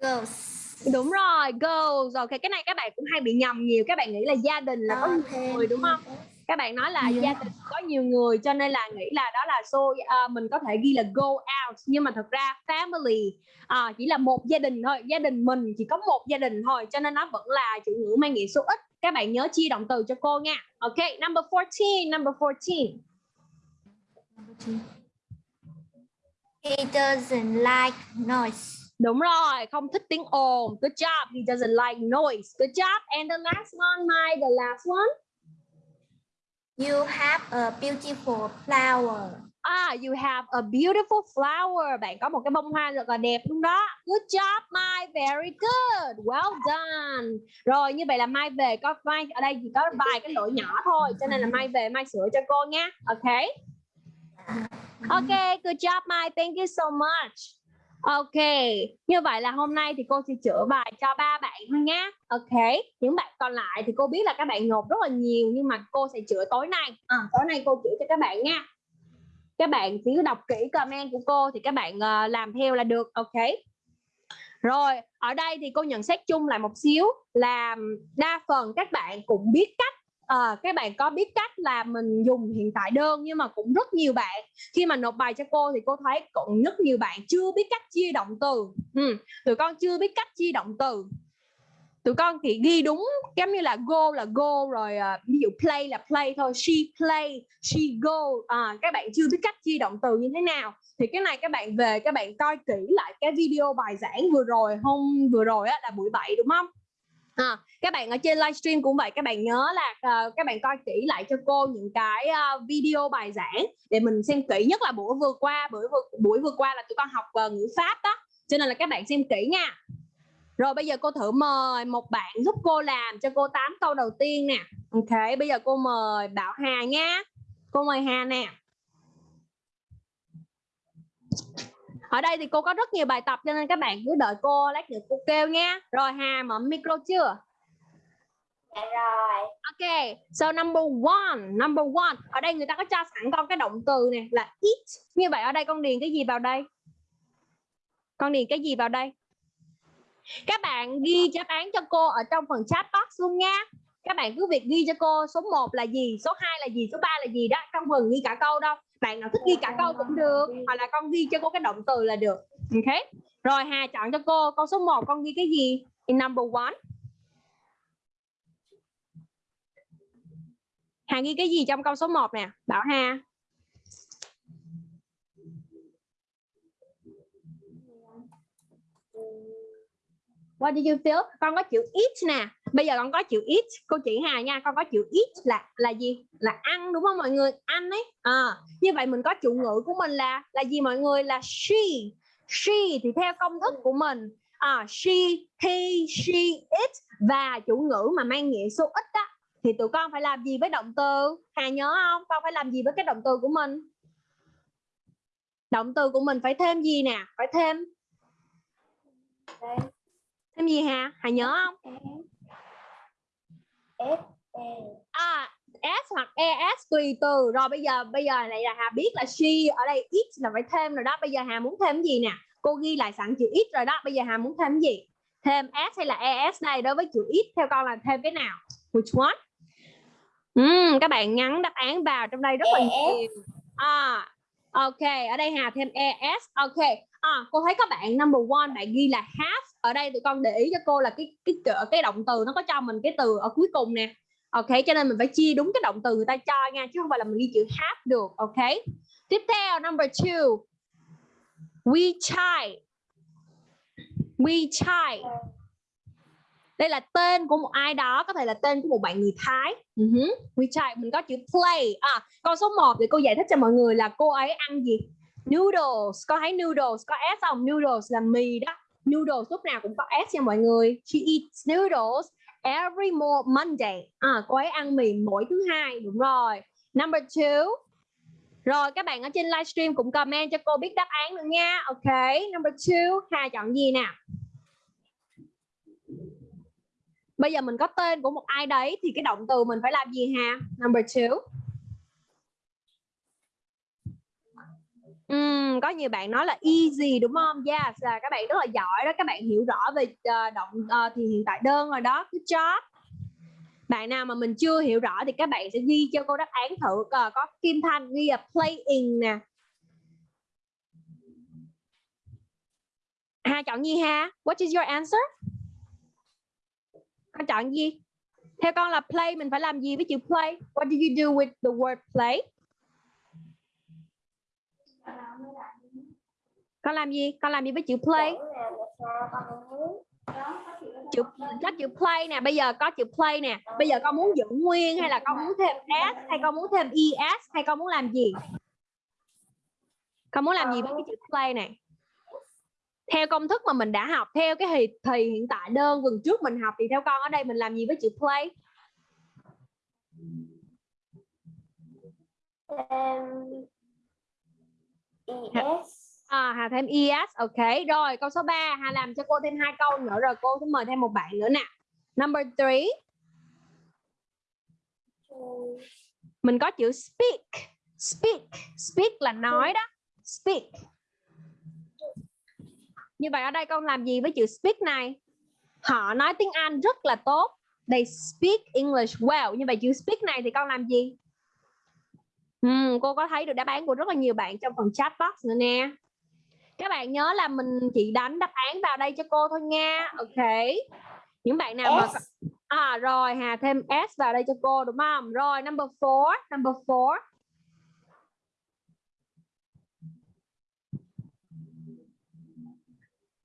Goes đúng rồi go rồi cái cái này các bạn cũng hay bị nhầm nhiều. Các bạn nghĩ là gia đình là có nhiều người đúng không? các bạn nói là Dạ. gia đình có nhiều người cho nên là nghĩ là đó là số à, mình có thể ghi là go out. Nhưng mà thật ra family à, chỉ là một gia đình thôi. Gia đình mình chỉ có một gia đình thôi cho nên nó vẫn là chủ ngữ mang nghĩa số ít các bạn nhớ chia động từ cho cô nha ok number 14 number 14 He doesn't like noise. Đúng rồi, không thích tiếng ồn. Good job. He doesn't like noise. Good job. And the last one, my the last one. You have a beautiful flower. Ah, you have a beautiful flower. Bạn có một cái bông hoa rất là đẹp đúng đó. Good job, Mai. Very good. Well done. Rồi, như vậy là Mai về có Mai ở đây chỉ có vài cái lỗi nhỏ thôi, cho nên là Mai về Mai sửa cho cô nha. Ok. Ok, good job Mai. Thank you so much. Ok, như vậy là hôm nay thì cô sẽ chữa bài cho ba bạn thôi nhé. Ok, những bạn còn lại thì cô biết là các bạn nộp rất là nhiều nhưng mà cô sẽ chữa tối nay. À, tối nay cô chữa cho các bạn nha. Các bạn chỉ đọc kỹ comment của cô thì các bạn uh, làm theo là được. Ok. Rồi, ở đây thì cô nhận xét chung lại một xíu là đa phần các bạn cũng biết cách Ờ, các bạn có biết cách là mình dùng hiện tại đơn nhưng mà cũng rất nhiều bạn khi mà nộp bài cho cô thì cô thấy cũng rất nhiều bạn chưa biết cách chia động từ ừ, tụi con chưa biết cách chia động từ tụi con thì ghi đúng giống như là go là go rồi uh, ví dụ play là play thôi she play she go à, các bạn chưa biết cách chia động từ như thế nào. Thì cái này các bạn về các bạn coi kỹ lại cái video bài giảng vừa rồi hôm vừa rồi á, là buổi 7 đúng không? À, các bạn ở trên livestream cũng vậy các bạn nhớ là uh, các bạn coi kỹ lại cho cô những cái uh, video bài giảng để mình xem kỹ nhất là buổi vừa qua buổi vừa buổi vừa qua là tụi con học uh, ngữ pháp đó cho nên là các bạn xem kỹ nha rồi bây giờ cô thử mời một bạn giúp cô làm cho cô 8 câu đầu tiên nè ok bây giờ cô mời Bảo Hà nha cô mời Hà nè ở đây thì cô có rất nhiều bài tập cho nên các bạn cứ đợi cô lát nữa cô kêu nha rồi Hà mở micro chưa Dạ rồi. Ok, so number one, number one. Ở đây người ta có cho sẵn con cái động từ này là eat. Như vậy ở đây con điền cái gì vào đây? Con điền cái gì vào đây? Các bạn ghi đáp án cho cô ở trong phần chat box luôn nha. Các bạn cứ việc ghi cho cô số 1 là gì, số 2 là gì, số 3 là gì đó. Trong phần ghi cả câu đâu. Bạn nào thích ghi cả câu cũng được. Hoặc là con ghi cho cô cái động từ là được. Ok. Rồi Hà chọn cho cô câu số 1 con ghi cái gì? In number one. Hà ghi cái gì trong câu số 1 nè? Bảo Hà. What do you feel? Con có chữ eat nè. Bây giờ con có chữ eat. Cô chỉ Hà nha. Con có chữ eat là là gì? Là ăn đúng không mọi người? Ăn ấy. À, như vậy mình có chủ ngữ của mình là là gì mọi người? Là she. She thì theo công thức của mình. À, she, he, she, it và chủ ngữ mà mang nghĩa số ít đó thì tụi con phải làm gì với động từ Hà nhớ không con phải làm gì với cái động từ của mình động từ của mình phải thêm gì nè phải thêm Đây thêm gì Hà? Hà nhớ không? S E. à s hoặc es tùy từ. Rồi bây giờ bây giờ này là Hà biết là she ở đây it là phải thêm rồi đó. Bây giờ Hà muốn thêm gì nè? Cô ghi lại sẵn chữ it rồi đó. Bây giờ Hà muốn thêm gì? Thêm s hay là es đây? Đối với chữ it theo con là thêm cái nào? Which one? Ừm, các bạn nhắn đáp án vào trong đây rất là ES. nhiều. À ok. Ở đây Hà thêm es ok à cô thấy các bạn number one bạn ghi là have ở đây tụi con để ý cho cô là cái cái cái, cái động từ nó có cho mình cái từ ở cuối cùng nè ok cho nên mình phải chia đúng cái động từ người ta cho nha chứ không phải là mình ghi chữ have được ok tiếp theo number two We chai. We chai. Đây là tên của một ai đó, có thể là tên của một bạn người Thái. Ừ uh -huh. We chai, mình có chữ play. À, câu số 1 thì cô giải thích cho mọi người là cô ấy ăn gì? Noodles, có thấy noodles có s không? Noodles là mì đó. Noodles lúc nào cũng có s nha mọi người. She eats noodles every more Monday. À, cô ấy ăn mì mỗi thứ hai, đúng rồi. Number two. Rồi các bạn ở trên livestream cũng comment cho cô biết đáp án nữa nha. Ok, number two. Hà chọn gì nè? Bây giờ mình có tên của một ai đấy thì cái động từ mình phải làm gì Hà? Number two. Ừm, có nhiều bạn nói là easy đúng không? Yes, à, các bạn rất là giỏi đó, các bạn hiểu rõ về uh, động uh, thì hiện tại đơn rồi đó. Good job. Bạn nào mà mình chưa hiểu rõ thì các bạn sẽ ghi cho cô đáp án thử uh, có Kim Thanh ghi là playing nè. Hà chọn gì ha? What is your answer? Con chọn gì? Theo con là play mình phải làm gì với chữ play? What do you do with the word play? Con làm gì? Con làm gì với chữ play? Chữ có chữ play nè. Bây giờ có chữ play nè. Bây giờ con muốn giữ nguyên hay là con muốn thêm s hay con muốn thêm es hay con muốn làm gì? Con muốn làm gì với cái chữ play này? Theo công thức mà mình đã học theo cái thì, thì hiện tại đơn vần trước mình học thì theo con ở đây mình làm gì với chữ play? Um, es À, Hà thêm yes ok. Rồi, câu số 3, Hà làm cho cô thêm hai câu nữa rồi cô sẽ mời thêm một bạn nữa nè. Number 3. Mình có chữ speak. Speak, speak là nói đó. Speak. Như vậy ở đây con làm gì với chữ speak này? Họ nói tiếng Anh rất là tốt. They speak English well. Như vậy chữ speak này thì con làm gì? Uhm, cô có thấy được đáp án của rất là nhiều bạn trong phần chat box nữa nè các bạn nhớ là mình chỉ đánh đáp án vào đây cho cô thôi nha. Ok. Những bạn nào mà à rồi hà thêm s vào đây cho cô đúng không? Rồi number four number four.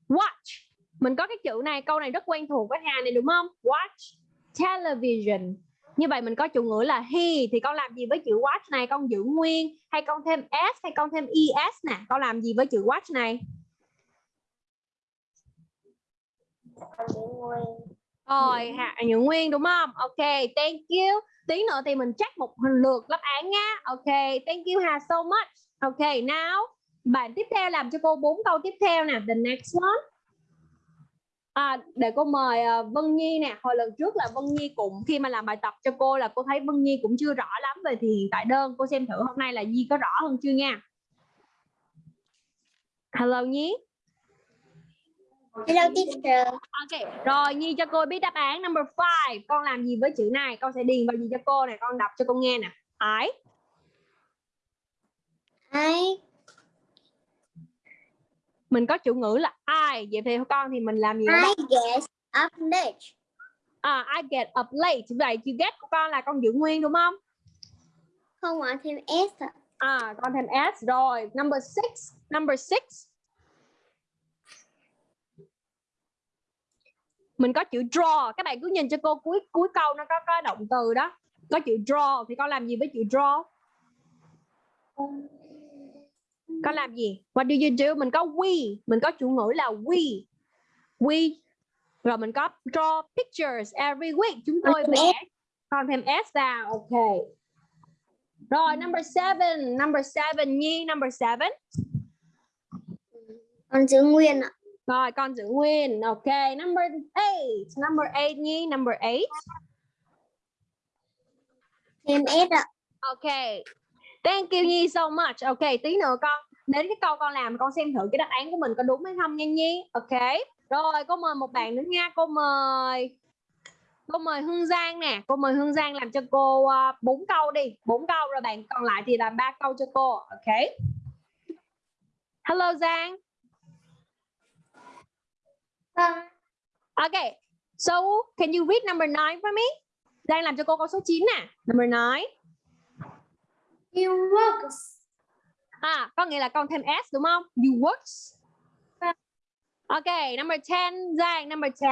Watch. Mình có cái chữ này câu này rất quen thuộc với hà này đúng không? Watch television như vậy mình có chủ ngữ là he thì con làm gì với chữ watch này? Con giữ nguyên hay con thêm s hay con thêm es nè? Con làm gì với chữ watch này? Rồi hạ giữ nguyên đúng không? Ok thank you. Tí nữa thì mình check một lượt đáp án nhá. Ok thank you Hà so much. Ok now bạn tiếp theo làm cho cô bốn câu tiếp theo nè. The next one À, để cô mời uh, Vân Nhi nè. Hồi lần trước là Vân Nhi cũng khi mà làm bài tập cho cô là cô thấy Vân Nhi cũng chưa rõ lắm về thì hiện tại đơn. Cô xem thử hôm nay là Nhi có rõ hơn chưa nha. Hello Nhi. Hello teacher. Ok rồi Nhi cho cô biết đáp án number 5 con làm gì với chữ này? Con sẽ điền vào gì cho cô này con đọc cho cô nghe nè. I I mình có chủ ngữ là I. Vậy thì con thì mình làm gì I get up late. À, I get up late. Vậy chữ get của con là con giữ nguyên đúng không? Không ạ thêm s à con thêm s. Rồi number six. Number six. Mình có chữ draw. Các bạn cứ nhìn cho cô cuối cuối câu nó có có động từ đó. Có chữ draw thì con làm gì với chữ draw có làm gì? What do you do? Mình có we. Mình có chủ ngữ là we. We. Rồi mình có draw pictures every week. Chúng tôi vẽ còn thêm s vào ok. Rồi number seven. Number seven nhi number seven. Con giữ nguyên ạ. Rồi con giữ nguyên. Ok. Number eight. Number eight nhi number eight. Thêm s ạ. Ok. Thank you nhi so much. Ok tí nữa con đến cái câu con làm con xem thử cái đáp án của mình có đúng hay không nha nhi. Ok. Rồi cô mời một bạn nữa nha. Cô mời cô mời hương giang nè. Cô mời hương giang làm cho cô uh, bốn câu đi. Bốn câu rồi bạn còn lại thì làm ba câu cho cô. Ok. Hello giang. Ok. So can you read number nine for me? Giang làm cho cô câu số 9 nè. Number nine. He works À, có nghĩa là con thêm s đúng không? You works. Ok, number 10, Giang, number 10.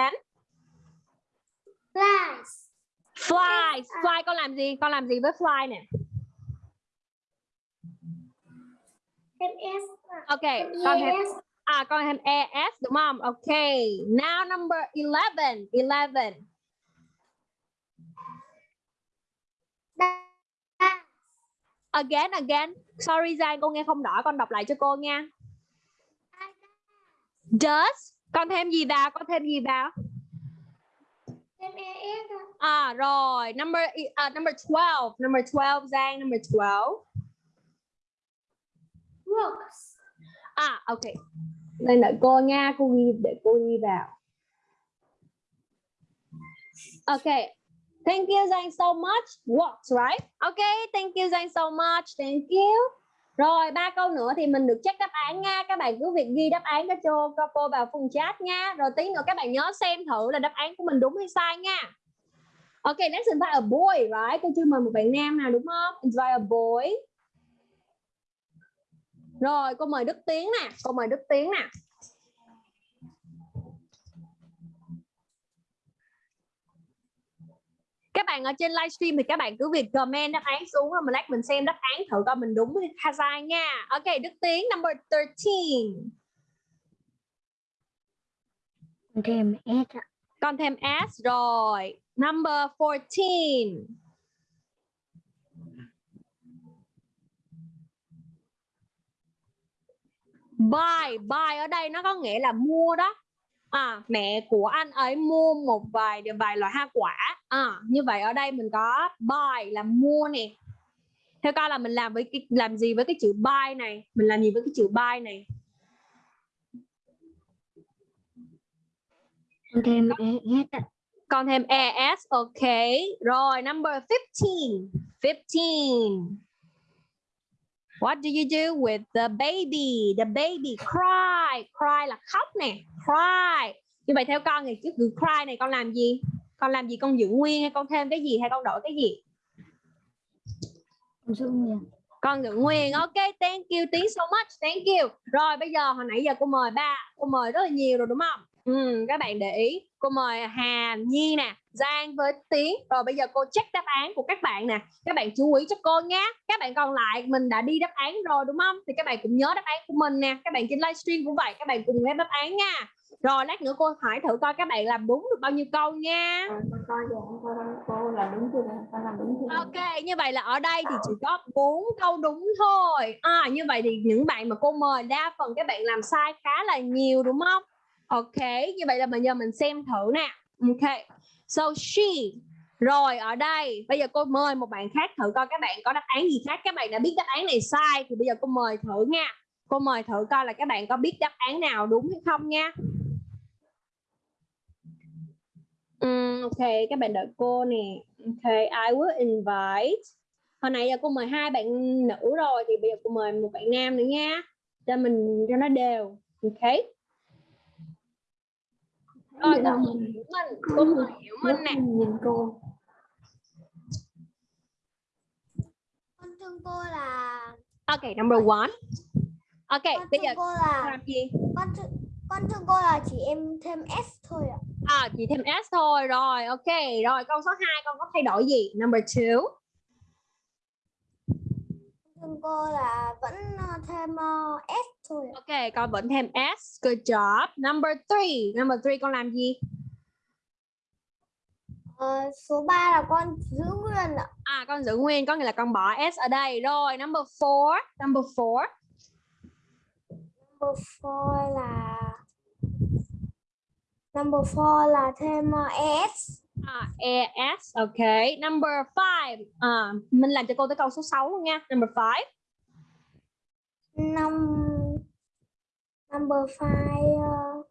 Flies. Fly, fly con làm gì? Con làm gì với fly nè? Thêm S. Ok, con thêm ES. à con thêm es đúng không? Ok. Now number 11, 11. Again, again. Sorry Giang, cô nghe không rõ, con đọc lại cho cô nha. Does, con thêm gì vào? Con thêm gì vào? ES. ạ. À rồi, number uh, number 12, number 12 Giang, number 12. Works. À ok. Đây đợi cô nha, cô ghi để cô ghi vào. Ok. Thank you Giang so much. Works right? Ok, thank you Giang so much. Thank you. Rồi ba câu nữa thì mình được check đáp án nha. Các bạn cứ việc ghi đáp án cho cô, cho cô vào phần chat nha. Rồi tí nữa các bạn nhớ xem thử là đáp án của mình đúng hay sai nha. Ok, next invite a boy, right? Cô chưa mời một bạn nam nào đúng không? Invite a boy. Rồi, cô mời Đức Tiến nè, cô mời Đức Tiến nè. Các bạn ở trên livestream thì các bạn cứ việc comment đáp án xuống rồi mình lát mình xem đáp án thử coi mình đúng hay sai nha. Ok, Đức Tiến number 13. Thêm S ạ. Con thêm S rồi. Number 14. Buy, buy ở đây nó có nghĩa là mua đó. À, mẹ của anh ấy mua một vài vài loại hoa quả. À, như vậy ở đây mình có buy là mua nè. Theo coi là mình làm với cái làm gì với cái chữ buy này? Mình làm gì với cái chữ buy này? Con thêm ES ạ. Con thêm ES, ok. Rồi, number 15. 15. What do you do with the baby? The baby cry. Cry là khóc nè. Cry. Như vậy theo con thì cái từ cry này con làm gì? Con làm gì? Con giữ nguyên hay con thêm cái gì hay con đổi cái gì? Con giữ nguyên. Con giữ nguyên. Ok, thank you. Tiến so much. Thank you. Rồi bây giờ hồi nãy giờ cô mời ba, cô mời rất là nhiều rồi đúng không? Ừ, các bạn để ý. Cô mời Hà, Nhi nè, Giang với Tiến. Rồi bây giờ cô check đáp án của các bạn nè. Các bạn chú ý cho cô nhé. Các bạn còn lại mình đã đi đáp án rồi đúng không? Thì các bạn cũng nhớ đáp án của mình nè. Các bạn trên livestream cũng vậy. Các bạn cùng nghe đáp án nha. Rồi lát nữa cô hỏi thử coi các bạn làm đúng được bao nhiêu câu nha. Ok, như vậy là ở đây thì chỉ có bốn câu đúng thôi. À, như vậy thì những bạn mà cô mời đa phần các bạn làm sai khá là nhiều đúng không? Ok, như vậy là bây giờ mình xem thử nè. Ok, so she. Rồi ở đây, bây giờ cô mời một bạn khác thử coi các bạn có đáp án gì khác. Các bạn đã biết đáp án này sai thì bây giờ cô mời thử nha. Cô mời thử coi là các bạn có biết đáp án nào đúng hay không nha. um, ok, các bạn đợi cô nè. Ok, I will invite. Hồi nãy giờ cô mời hai bạn nữ rồi thì bây giờ cô mời một bạn nam nữa nha. Cho mình cho nó đều. Ok. Rồi, Hiểu Minh, cô mời Hiểu Minh nè. Nhìn cô. Con thương cô là Ok, number one. Ok, con bây giờ cô cô là làm gì? con thương, con thương cô là chỉ em thêm S thôi ạ. À, chỉ thêm S thôi. Rồi, ok. Rồi, câu số 2 con có thay đổi gì? Number two. Thương cô là vẫn ờ, thêm ờ, S thôi. Ok, con vẫn thêm S. Good job. Number three. Number three con làm gì? Ờ, số 3 là con giữ nguyên ạ. À, con giữ nguyên, có nghĩa là con bỏ S ở đây. Rồi, number four. Number four. Number 4 là Number 4 là thêm ờ, ES. À, ES. Ok. Number five. À, mình làm cho cô tới câu số 6 luôn nha. Number five. Năm Number 5 uh,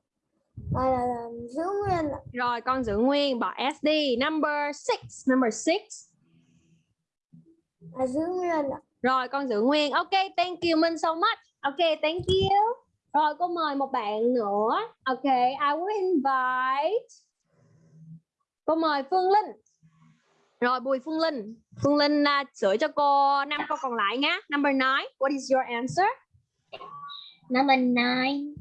gọi là, là giữ nguyên. Rồi, con giữ nguyên, bỏ S đi. Number six. Number six. Là giữ nguyên. Rồi, con giữ nguyên. Ok, thank you Minh so much. Ok, thank you. Rồi, cô mời một bạn nữa. Ok, I will invite. Cô mời Phương Linh. Rồi Bùi Phương Linh. Phương Linh uh, sửa cho cô năm câu còn lại nhé. Number nine. What is your answer? Number nine,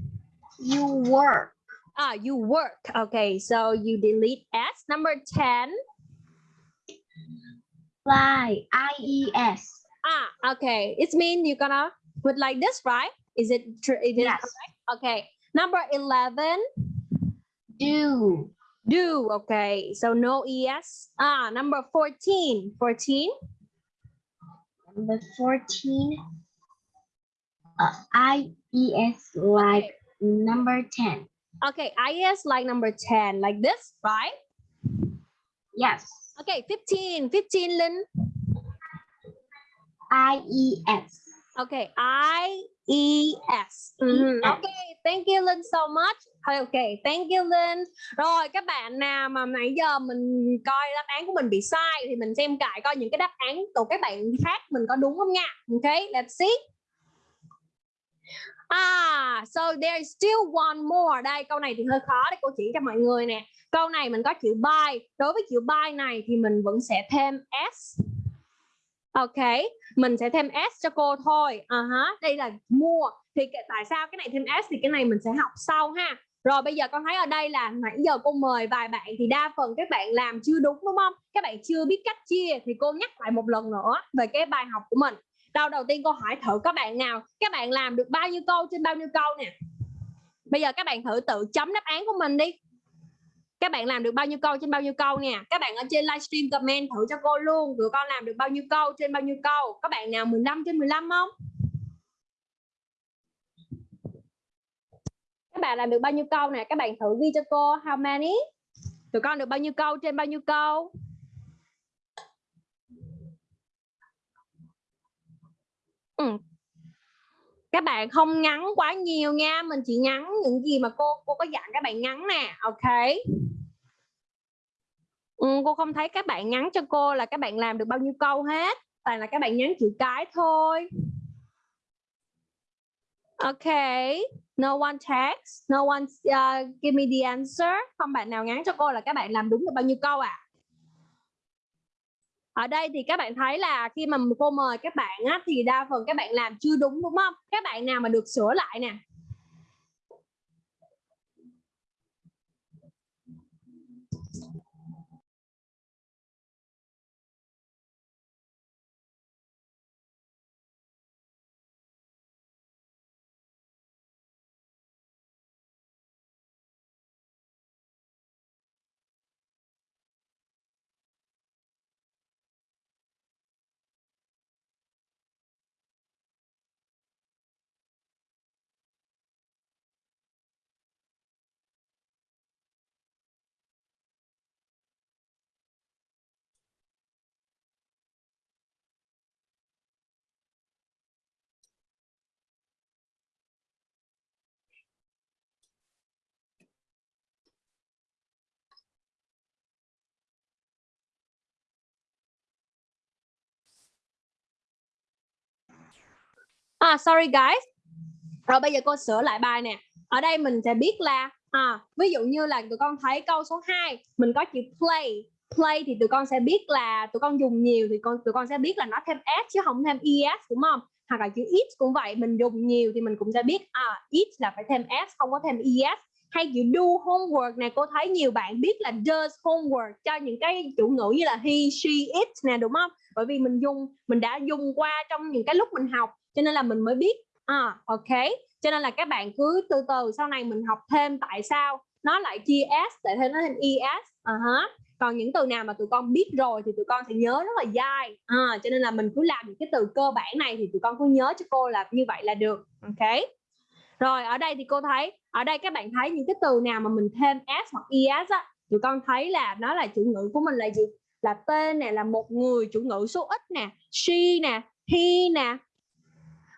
you work. Ah, you work. Okay, so you delete S. Number 10. Fly, I-E-S. Ah, okay. It means you're gonna put like this, right? Is? It is Yes. correct? Okay. Number 11. Do, Do. Okay. So no ES. Ah, number 14. 14. number 14, uh, I-E-S like number 10. Okay. IS like number 10. Like this, right? Yes, Okay. 15. 15, Lynn. I-E-S. Okay, I E S. Mhm. ES. Okay, thank you Linh so much. Okay, thank you Linh. Rồi các bạn nào mà nãy giờ mình coi đáp án của mình bị sai thì mình xem lại coi những cái đáp án của các bạn khác mình có đúng không nha. Okay, let's see. Ah, so there is still one more. Đây, câu này thì hơi khó để cô chỉ cho mọi người nè. Câu này mình có chữ buy. Đối với chữ buy này thì mình vẫn sẽ thêm s. Ok, mình sẽ thêm s cho cô thôi. À hả, đây là mua. Thì tại sao cái này thêm s thì cái này mình sẽ học sau ha. Rồi bây giờ con thấy ở đây là nãy giờ cô mời vài bạn thì đa phần các bạn làm chưa đúng đúng không? Các bạn chưa biết cách chia thì cô nhắc lại một lần nữa về cái bài học của mình. Đầu đầu tiên cô hỏi thử các bạn nào, các bạn làm được bao nhiêu câu trên bao nhiêu câu nè. Bây giờ các bạn thử tự chấm đáp án của mình đi. Các bạn làm được bao nhiêu câu trên bao nhiêu câu nè. Các bạn ở trên livestream comment thử cho cô luôn. Tụi con làm được bao nhiêu câu trên bao nhiêu câu. Các bạn nào 15 trên 15 không? Các bạn làm được bao nhiêu câu nè. Các bạn thử ghi cho cô, how many. Tụi con được bao nhiêu câu trên bao nhiêu câu. Ừ. Các bạn không ngắn quá nhiều nha. Mình chỉ ngắn những gì mà cô cô có dặn các bạn ngắn nè. Ok. Ừ, cô không thấy các bạn nhắn cho cô là các bạn làm được bao nhiêu câu hết toàn là các bạn nhắn chữ cái thôi. Ok no one text no one uh, give me the answer. Không bạn nào nhắn cho cô là các bạn làm đúng được bao nhiêu câu à ở đây thì các bạn thấy là khi mà cô mời các bạn á, thì đa phần các bạn làm chưa đúng đúng không? Các bạn nào mà được sửa lại nè À sorry guys. Rồi bây giờ cô sửa lại bài nè. Ở đây mình sẽ biết là à, ví dụ như là tụi con thấy câu số 2 mình có chữ play. Play thì tụi con sẽ biết là tụi con dùng nhiều thì con tụi con sẽ biết là nó thêm s chứ không thêm es đúng không? Hoặc là chữ it cũng vậy, mình dùng nhiều thì mình cũng sẽ biết à it là phải thêm s không có thêm es. Hay chữ do homework này cô thấy nhiều bạn biết là does homework cho những cái chủ ngữ như là he, she, it nè đúng không? Bởi vì mình dùng mình đã dùng qua trong những cái lúc mình học cho nên là mình mới biết. À ok. Cho nên là các bạn cứ từ từ sau này mình học thêm tại sao nó lại chia s tại thêm nó thêm es à uh còn những từ nào mà tụi con biết rồi thì tụi con sẽ nhớ rất là dai. À, cho nên là mình cứ làm những cái từ cơ bản này thì tụi con cứ nhớ cho cô là như vậy là được. Ok. Rồi ở đây thì cô thấy ở đây các bạn thấy những cái từ nào mà mình thêm s hoặc es á tụi con thấy là nó là chủ ngữ của mình là gì? Là tên nè là một người chủ ngữ số ít nè she nè he nè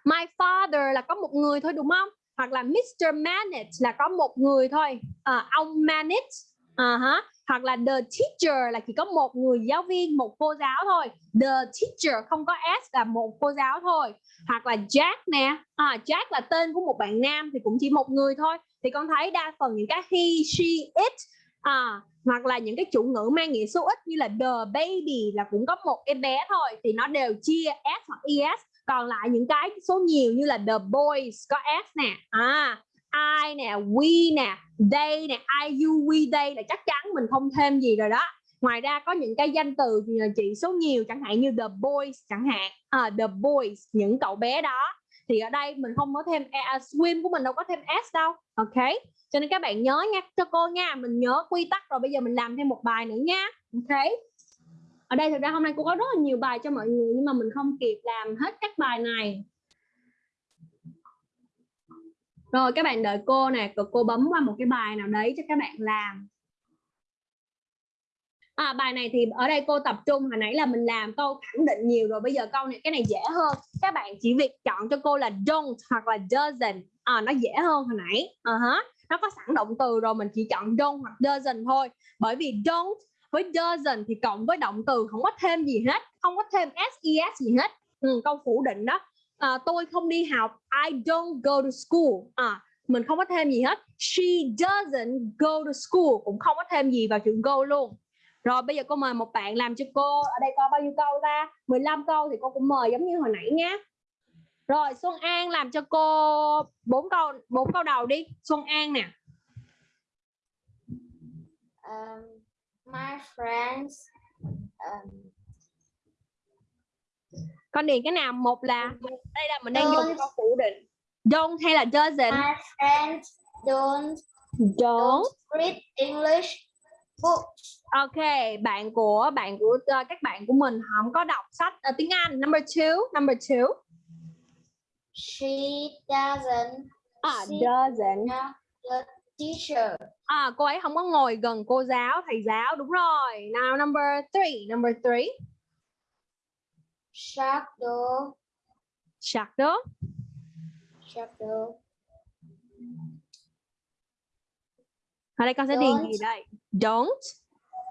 My father là có một người thôi đúng không? Hoặc là Mr. Manage là có một người thôi. À, ông Manage. Uh -huh. Hoặc là the teacher là chỉ có một người giáo viên, một cô giáo thôi. The teacher không có S là một cô giáo thôi. Hoặc là Jack nè. À, Jack là tên của một bạn nam thì cũng chỉ một người thôi. Thì con thấy đa phần những cái he, she, it à, hoặc là những cái chủ ngữ mang nghĩa số ít như là the baby là cũng có một em bé thôi thì nó đều chia s hoặc es còn lại những cái số nhiều như là the boys có s nè à I nè we nè they nè I you we they là chắc chắn mình không thêm gì rồi đó. Ngoài ra có những cái danh từ chỉ số nhiều chẳng hạn như the boys chẳng hạn à, the boys những cậu bé đó. Thì ở đây mình không có thêm uh, swim của mình đâu có thêm s đâu ok? Cho nên các bạn nhớ nha cho cô nha mình nhớ quy tắc rồi bây giờ mình làm thêm một bài nữa nha ok? Ở đây thực ra hôm nay cô có rất là nhiều bài cho mọi người nhưng mà mình không kịp làm hết các bài này. Rồi các bạn đợi cô nè cô, cô bấm qua một cái bài nào đấy cho các bạn làm. À, bài này thì ở đây cô tập trung hồi nãy là mình làm câu khẳng định nhiều rồi bây giờ câu này cái này dễ hơn. Các bạn chỉ việc chọn cho cô là don't hoặc là doesn't. À, nó dễ hơn hồi nãy. Ờ uh -huh. nó có sẵn động từ rồi mình chỉ chọn don't hoặc doesn't thôi. Bởi vì don't với doesn't thì cộng với động từ không có thêm gì hết không có thêm ses gì hết. Ừ, câu phủ định đó. À, tôi không đi học I don't go to school. À, mình không có thêm gì hết. She doesn't go to school cũng không có thêm gì vào chữ go luôn. Rồi bây giờ cô mời một bạn làm cho cô. Ở đây có bao nhiêu câu ta? 15 câu thì cô cũng mời giống như hồi nãy nhé rồi Xuân An làm cho cô bốn câu bốn câu đầu đi. Xuân An nè. Um, my friends um, con điền cái nào? Một là đây là mình đang dùng câu phủ định. Don't hay là doesn't? My friends don't don't. read English books. ok bạn của bạn của uh, các bạn của mình không có đọc sách uh, tiếng Anh. Number two number two. She doesn't à, She- doesn't teacher. à, cô ấy không có ngồi gần cô giáo thầy giáo đúng rồi. Now number three number three. Shadow, shadow. Shadow. ở đây con sẽ điền gì đây? Don't.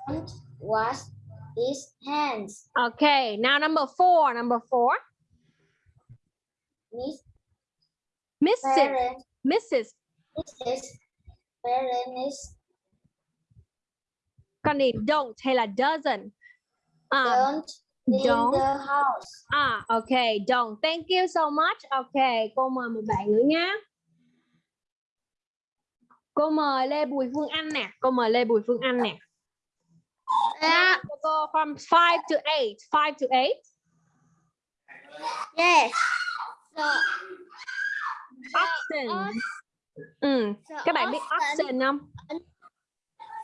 Don't wash his hands. okay now number four number four. Miss Mrs parent, Mrs Mrs. Parent is con điền don't hay là doesn't à, don't in don't. the house. À, ok, don't. Thank you so much. Ok, cô mời một bạn nữa nhé. Cô mời Lê Bùi Phương Anh nè. Cô mời Lê Bùi Phương Anh nè. Yeah. Cô cô from 5 to 8. 5 to 8. Yes. The, Option. Ừ, the các bạn biết option- không?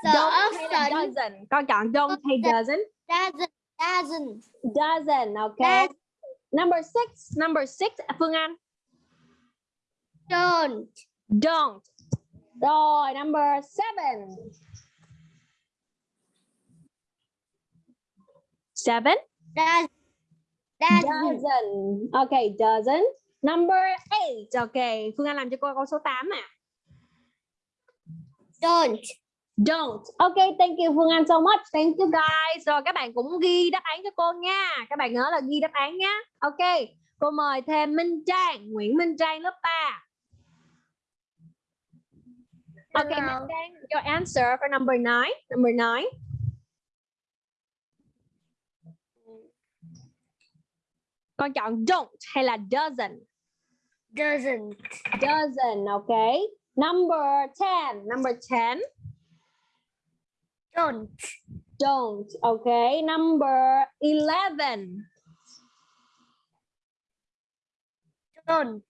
The Don't hay doesn't? Con chọn don't hay doesn't? doesn't doesn't Doesn't, ok. Does- Number six. Number six, Phương Anh. don't Don't. Rồi, number seven. Seven. does doesn't Doesn't. Okay, doesn't. Number eight. Okay, Phương Anh làm cho cô câu số 8 à. don't Don't. Okay, thank you Phương Anh so much. Thank you guys. Rồi các bạn cũng ghi đáp án cho cô nha. Các bạn nhớ là ghi đáp án nhá. Okay. Cô mời thêm Minh Trang, Nguyễn Minh Trang lớp 3. Okay, Hello. Minh Trang, your answer for number 9. Number 9. Con chọn don't hay là doesn't? Doesn't Doesn't, okay. Number 10. Number 10. don't Don't, okay. Number 11. don't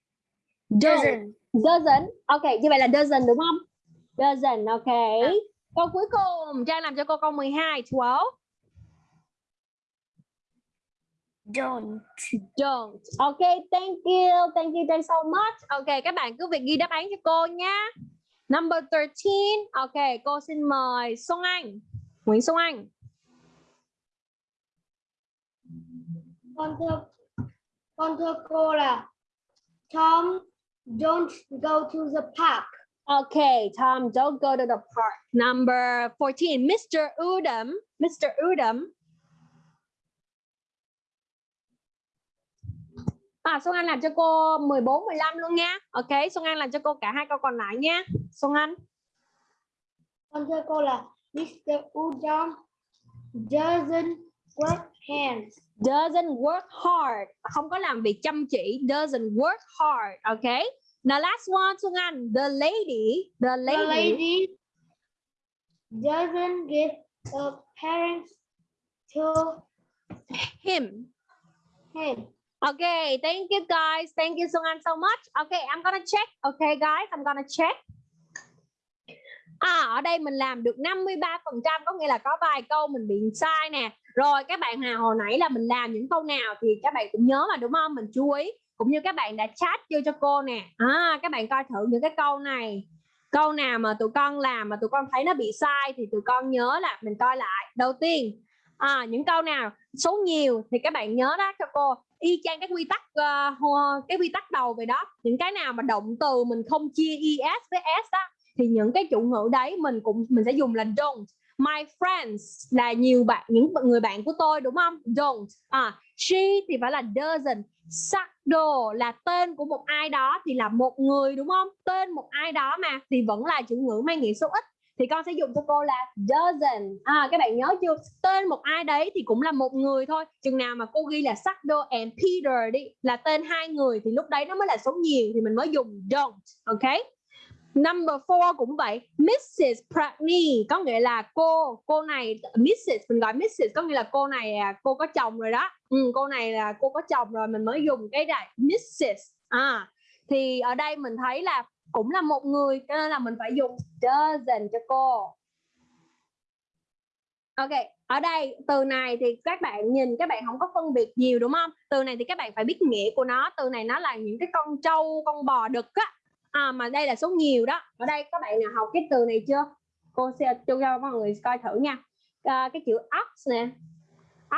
doesn't Doesn't. Okay, như vậy là doesn't đúng không? Doesn't, okay. Câu cuối cùng, Trang làm cho cô câu 12, 12. Don't Don't. Okay, thank you. Thank you Trang so much. Okay, các bạn cứ việc ghi đáp án cho cô nha. Number 13. Okay, cô xin mời Xuân Anh. Nguyễn Xuân Anh. con thưa con thưa cô là Tom don't go to the park Okay, Tom, don't go to the park. Number 14, Mr. Udom. Mr. Udom. À, Xuân Anh làm cho cô 14, 15 luôn nha. Ok, Xuân Anh làm cho cô cả hai câu còn lại nha. Xuân Anh. con thưa cô là Mr. Udom doesn't work hands. doesn't work hard không có làm việc chăm chỉ doesn't work hard okay the last one Xuân Anh the lady the lady, The lady doesn't give her parents to him him okay thank you guys. Thank you Xuân an so much. Okay I'm gonna check. Okay guys I'm gonna check. À, ở đây mình làm được 53 phần trăm có nghĩa là có vài câu mình bị sai nè. Rồi các bạn nào hồi nãy là mình làm những câu nào thì các bạn cũng nhớ mà đúng không? Mình chú ý. Cũng như các bạn đã chat vô cho cô nè. À, các bạn coi thử những cái câu này. Câu nào mà tụi con làm mà tụi con thấy nó bị sai thì tụi con nhớ là mình coi lại. Đầu tiên à, những câu nào số nhiều thì các bạn nhớ đó cho cô y chang cái quy tắc uh, cái quy tắc đầu về đó. Những cái nào mà động từ mình không chia es với s đó thì những cái chủ ngữ đấy mình cũng mình sẽ dùng là don't. My friends là nhiều bạn những người bạn của tôi đúng không? Don't. À she thì phải là doesn't. Sakdo là tên của một ai đó thì là một người đúng không? Tên một ai đó mà thì vẫn là chủ ngữ mang nghĩa số ít thì con sẽ dùng cho cô là dozen, à các bạn nhớ chưa tên một ai đấy thì cũng là một người thôi chừng nào mà cô ghi là Sakdo and Peter đi là tên hai người thì lúc đấy nó mới là số nhiều thì mình mới dùng don't ok Number four cũng vậy Mrs. Pratney có nghĩa là cô cô này Mrs. mình gọi Mrs. có nghĩa là cô này à, cô có chồng rồi đó ừ, cô này là cô có chồng rồi mình mới dùng cái này Mrs. à thì ở đây mình thấy là cũng là một người cho nên là mình phải dùng doesn't cho cô. Ok, ở đây từ này thì các bạn nhìn các bạn không có phân biệt nhiều đúng không? Từ này thì các bạn phải biết nghĩa của nó. Từ này nó là những cái con trâu, con bò đực á. À, mà đây là số nhiều đó. Ở đây các bạn nào học cái từ này chưa? Cô sẽ cho cho mọi người coi thử nha. À, cái chữ ox nè.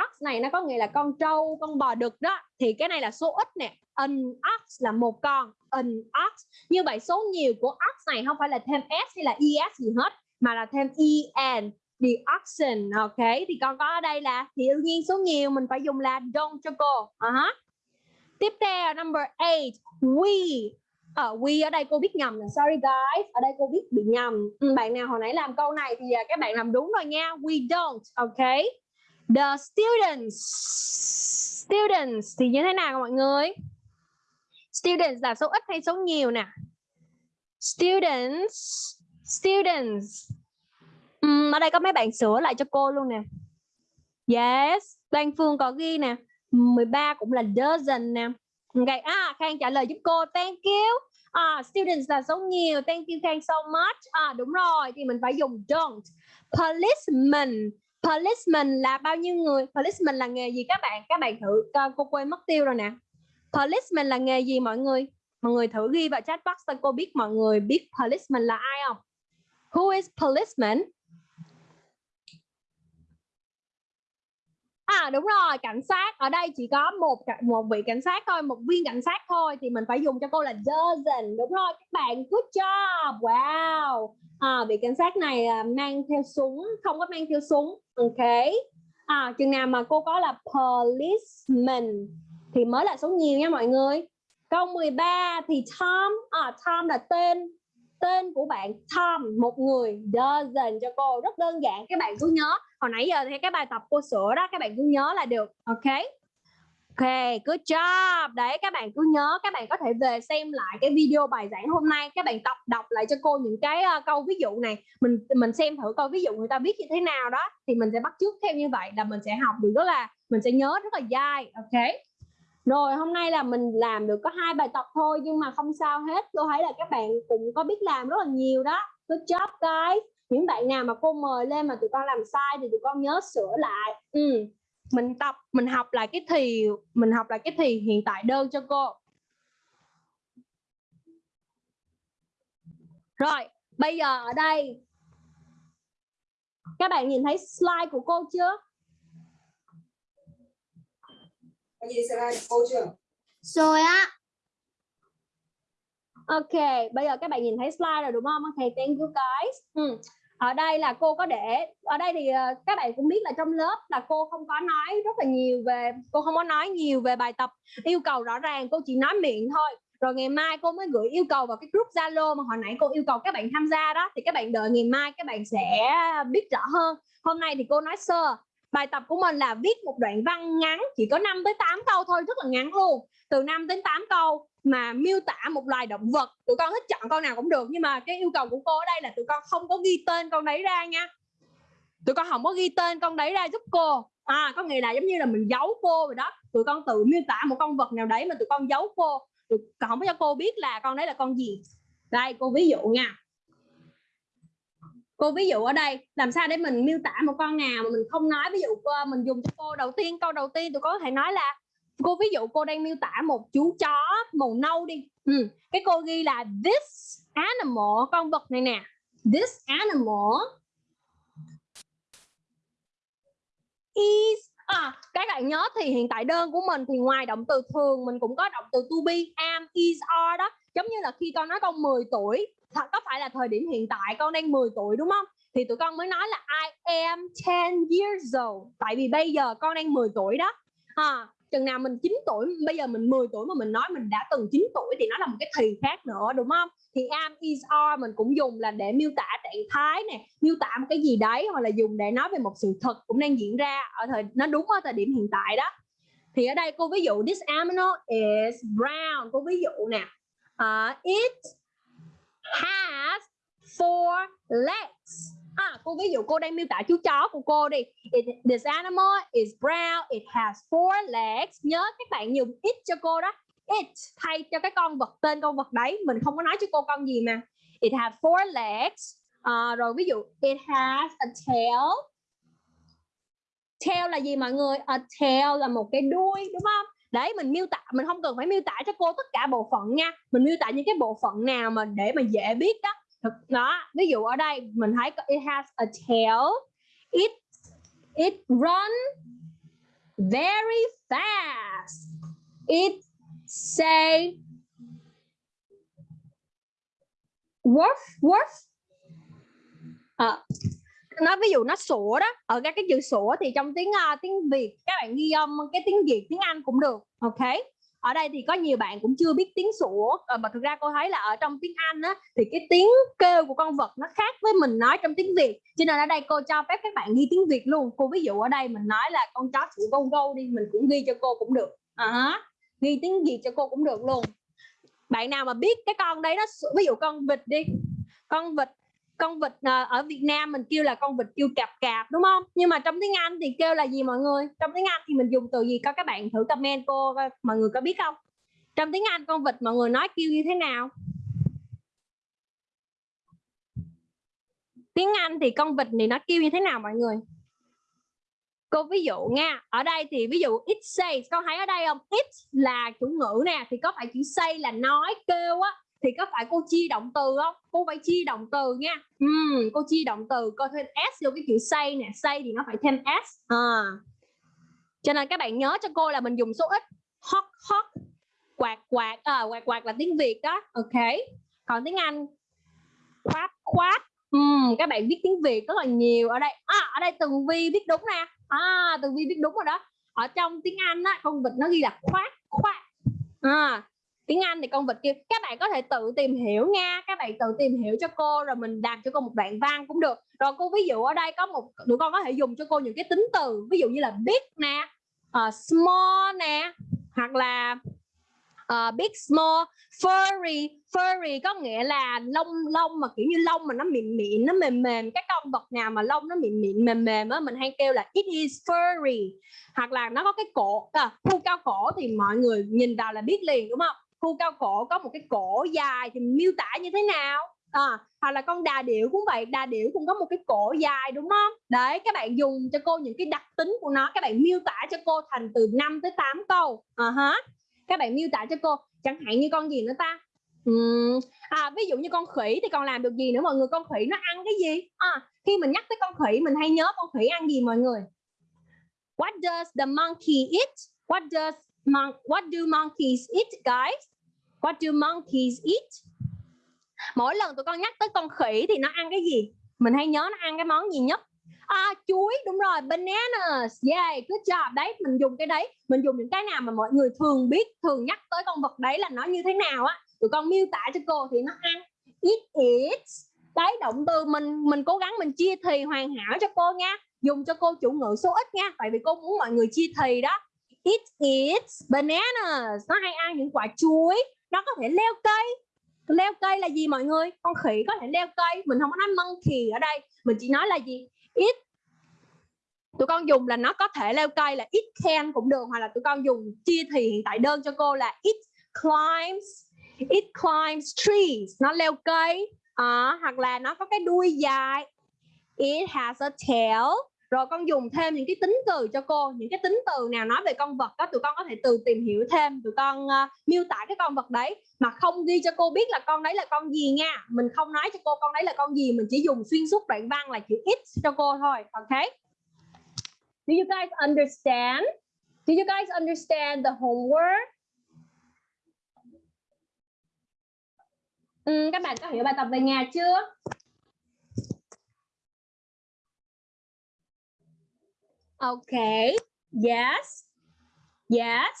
Ox này nó có nghĩa là con trâu con bò đực đó. Thì cái này là số ít nè. An ox là một con an ox. Như vậy số nhiều của ox này không phải là thêm s hay là es gì hết mà là thêm en the oxen ok? Thì con có ở đây là thì đương nhiên số nhiều mình phải dùng là don't cho cô uh -huh. tiếp theo number 8 we. Ở uh, we ở đây cô biết nhầm là sorry guys ở đây cô biết bị nhầm. Ừ, bạn nào hồi nãy làm câu này thì à, các bạn làm đúng rồi nha we don't ok? The students students thì như thế nào mọi người? Students là số ít hay số nhiều nè students students uhm, ở đây có mấy bạn sửa lại cho cô luôn nè yes Đoàn Phương có ghi nè 13 cũng là dozen nè Okay. à Khang trả lời giúp cô. Thank you. À, students là số nhiều. Thank you Khang so much. À đúng rồi, thì mình phải dùng don't. Policeman. Policeman là bao nhiêu người? Policeman là nghề gì các bạn? Các bạn thử à, cô quên mất tiêu rồi nè. Policeman là nghề gì mọi người? Mọi người thử ghi vào chat box cho cô biết mọi người biết policeman là ai không? Who is policeman? À đúng rồi, cảnh sát ở đây chỉ có một một vị cảnh sát thôi, một viên cảnh sát thôi thì mình phải dùng cho cô là dozen. Đúng rồi các bạn, good job. Wow. À, vị cảnh sát này à, mang theo súng, không có mang theo súng. Ok. À, chừng nào mà cô có là policeman thì mới là số nhiều nha mọi người. Câu 13 thì Tom, à, Tom là tên tên của bạn Tom một người dozen cho cô. Rất đơn giản các bạn cứ nhớ. Hồi nãy giờ thì cái bài tập cô sửa đó các bạn cứ nhớ là được ok? Ok good job. Đấy các bạn cứ nhớ các bạn có thể về xem lại cái video bài giảng hôm nay. Các bạn tập đọc lại cho cô những cái uh, câu ví dụ này. Mình mình xem thử coi ví dụ người ta viết như thế nào đó thì mình sẽ bắt chước theo như vậy là mình sẽ học được rất là mình sẽ nhớ rất là dai ok? Rồi, hôm nay là mình làm được có hai bài tập thôi, nhưng mà không sao hết. Tôi thấy là các bạn cũng có biết làm rất là nhiều đó. Good job, guys. Những bạn nào mà cô mời lên mà tụi con làm sai thì tụi con nhớ sửa lại. Ừ. mình tập, mình học lại cái thì, mình học lại cái thì hiện tại đơn cho cô. Rồi, bây giờ ở đây. Các bạn nhìn thấy slide của cô chưa? Anh nhìn slide cô chưa? Rồi á. Ok, bây giờ các bạn nhìn thấy slide rồi đúng không? Ok, thank you guys. Ừ. Ở đây là cô có để ở đây thì ờ, các bạn cũng biết là trong lớp là cô không có nói rất là nhiều về cô không có nói nhiều về bài tập yêu cầu rõ ràng cô chỉ nói miệng thôi rồi ngày mai cô mới gửi yêu cầu vào cái group Zalo mà hồi nãy cô yêu cầu các bạn tham gia đó thì các bạn đợi ngày mai các bạn sẽ biết rõ hơn hôm nay thì cô nói sơ bài tập của mình là viết một đoạn văn ngắn, chỉ có 5 tới 8 câu thôi, rất là ngắn luôn. Từ 5 đến 8 câu mà miêu tả một loài động vật, tụi con thích chọn con nào cũng được, nhưng mà cái yêu cầu của cô ở đây là tụi con không có ghi tên con đấy ra nha. Tụi con không có ghi tên con đấy ra giúp cô. À có nghĩa là giống như là mình giấu cô rồi đó. Tụi con tự miêu tả một con vật nào đấy mà tụi con giấu cô. Tụi con không có cho cô biết là con đấy là con gì. Đây, cô ví dụ nha cô ví dụ ở đây làm sao để mình miêu tả một con nào mà mình không nói? Ví dụ cô, mình dùng cho cô đầu tiên câu đầu tiên tụi có thể nói là cô ví dụ cô đang miêu tả một chú chó màu nâu đi. Ừ. cái cô ghi là this animal con vật này nè. This animal is à, các bạn nhớ thì hiện tại đơn của mình thì ngoài động từ thường mình cũng có động từ to be am is are đó giống như là khi con nói con 10 tuổi thật có phải là thời điểm hiện tại con đang 10 tuổi đúng không? Thì tụi con mới nói là I am 10 years old. Tại vì bây giờ con đang 10 tuổi đó. À, chừng nào mình 9 tuổi bây giờ mình 10 tuổi mà mình nói mình đã từng 9 tuổi thì nó là một cái thì khác nữa đúng không? Thì am is are mình cũng dùng là để miêu tả trạng thái nè miêu tả một cái gì đấy hoặc là dùng để nói về một sự thật cũng đang diễn ra ở thời nó đúng ở thời điểm hiện tại đó. Thì ở đây cô ví dụ this animal is brown. Cô ví dụ nè uh, it has four legs. À, cô ví dụ cô đang miêu tả chú chó của cô đi. It, this animal is brown. It has four legs. Nhớ các bạn dùng it cho cô đó. It thay cho cái con vật tên con vật đấy. Mình không có nói cho cô con gì mà. It has four legs. À, rồi ví dụ it has a tail. Tail là gì mọi người? A tail là một cái đuôi đúng không? Đấy mình miêu tả mình không cần phải miêu tả cho cô tất cả bộ phận nha. Mình miêu tả những cái bộ phận nào mà để mà dễ biết đó đó ví dụ ở đây mình thấy it has a tail it it run very fast. It say woof woof. À, nó ví dụ nó sủa đó ở các cái chữ sủa thì trong tiếng uh, tiếng Việt các bạn ghi âm cái tiếng Việt tiếng Anh cũng được ok? Ở đây thì có nhiều bạn cũng chưa biết tiếng sủa à, mà thực ra cô thấy là ở trong tiếng Anh á thì cái tiếng kêu của con vật nó khác với mình nói trong tiếng Việt. Cho nên ở đây cô cho phép các bạn ghi tiếng Việt luôn. Cô ví dụ ở đây mình nói là con chó sủa gâu gâu đi mình cũng ghi cho cô cũng được. À, ghi tiếng Việt cho cô cũng được luôn. Bạn nào mà biết cái con đấy nó ví dụ con vịt đi con vịt con vịt ờ, ở Việt Nam mình kêu là con vịt kêu cạp cạp, đúng không? Nhưng mà trong tiếng Anh thì kêu là gì mọi người? Trong tiếng Anh thì mình dùng từ gì? Có các bạn thử comment cô mọi người có biết không? Trong tiếng Anh con vịt mọi người nói kêu như thế nào? Tiếng Anh thì con vịt này nó kêu như thế nào mọi người? Cô ví dụ nha, ở đây thì ví dụ it says, con thấy ở đây không? It là chủ ngữ nè, thì có phải chữ say là nói, kêu á thì có phải cô chia động từ không? Cô phải chia động từ nha. Uhm, cô chia động từ cô thêm s vô cái chữ say nè. Say thì nó phải thêm s. À. cho nên các bạn nhớ cho cô là mình dùng số ít. Hot hot quạt quạt à, quạt quạt là tiếng việt đó. Ok. Còn tiếng anh? Khoát khoát uhm, các bạn viết tiếng việt rất là nhiều ở đây. À, ở đây tường vi viết đúng nè. À tường vi viết đúng rồi đó. Ở trong tiếng anh á con vịt nó ghi là khoát khoát à tiếng Anh thì con vịt kia các bạn có thể tự tìm hiểu nha các bạn tự tìm hiểu cho cô rồi mình làm cho cô một đoạn văn cũng được. Rồi cô ví dụ ở đây có một tụi con có thể dùng cho cô những cái tính từ ví dụ như là big nè uh, small nè hoặc là uh, big small furry. Furry có nghĩa là lông lông mà kiểu như lông mà nó mịn mịn nó mềm mềm. Cái con vật nào mà lông nó mịn mịn mềm mềm á mình hay kêu là it is furry. Hoặc là nó có cái cổ à, khu cao cổ thì mọi người nhìn vào là biết liền đúng không? Khu cao cổ có một cái cổ dài thì miêu tả như thế nào? À, hoặc là con đà điểu cũng vậy đà điểu cũng có một cái cổ dài đúng không? Đấy các bạn dùng cho cô những cái đặc tính của nó các bạn miêu tả cho cô thành từ 5 tới 8 câu. À, uh-huh. các bạn miêu tả cho cô chẳng hạn như con gì nữa ta? Uhm. à, ví dụ như con khỉ thì còn làm được gì nữa? Mọi người con khỉ nó ăn cái gì? À, khi mình nhắc tới con khỉ mình hay nhớ con khỉ ăn gì mọi người? What does the monkey eat? What does Mon what do monkeys eat, guys? What do monkeys eat? Mỗi lần tụi con nhắc tới con khỉ thì nó ăn cái gì? Mình hay nhớ nó ăn cái món gì nhất? À, chuối đúng rồi, bananas. Yeah, good job. Đấy, mình dùng cái đấy, mình dùng những cái nào mà mọi người thường biết, thường nhắc tới con vật đấy là nó như thế nào á. Tụi con miêu tả cho cô thì nó ăn. It eats. Đấy, động từ mình mình cố gắng mình chia thì hoàn hảo cho cô nha. Dùng cho cô chủ ngữ số ít nha, tại vì cô muốn mọi người chia thì đó. It eats bananas. Nó hay ăn những quả chuối. Nó có thể leo cây. Leo cây là gì mọi người? Con khỉ có thể leo cây. Mình không có nói monkey ở đây. Mình chỉ nói là gì? It tụi con dùng là nó có thể leo cây là it can cũng được hoặc là tụi con dùng chia thì hiện tại đơn cho cô là it climbs it climbs trees nó leo cây à, hoặc là nó có cái đuôi dài it has a tail rồi con dùng thêm những cái tính từ cho cô những cái tính từ nào nói về con vật đó tụi con có thể từ tìm hiểu thêm tụi con uh, miêu tả cái con vật đấy mà không ghi cho cô biết là con đấy là con gì nha. Mình không nói cho cô con đấy là con gì mình chỉ dùng xuyên suốt đoạn văn là chữ X cho cô thôi ok do you guys understand? Do you guys understand the homework? Ừ, các bạn có hiểu bài tập về nhà chưa? Okay. Yes. Yes.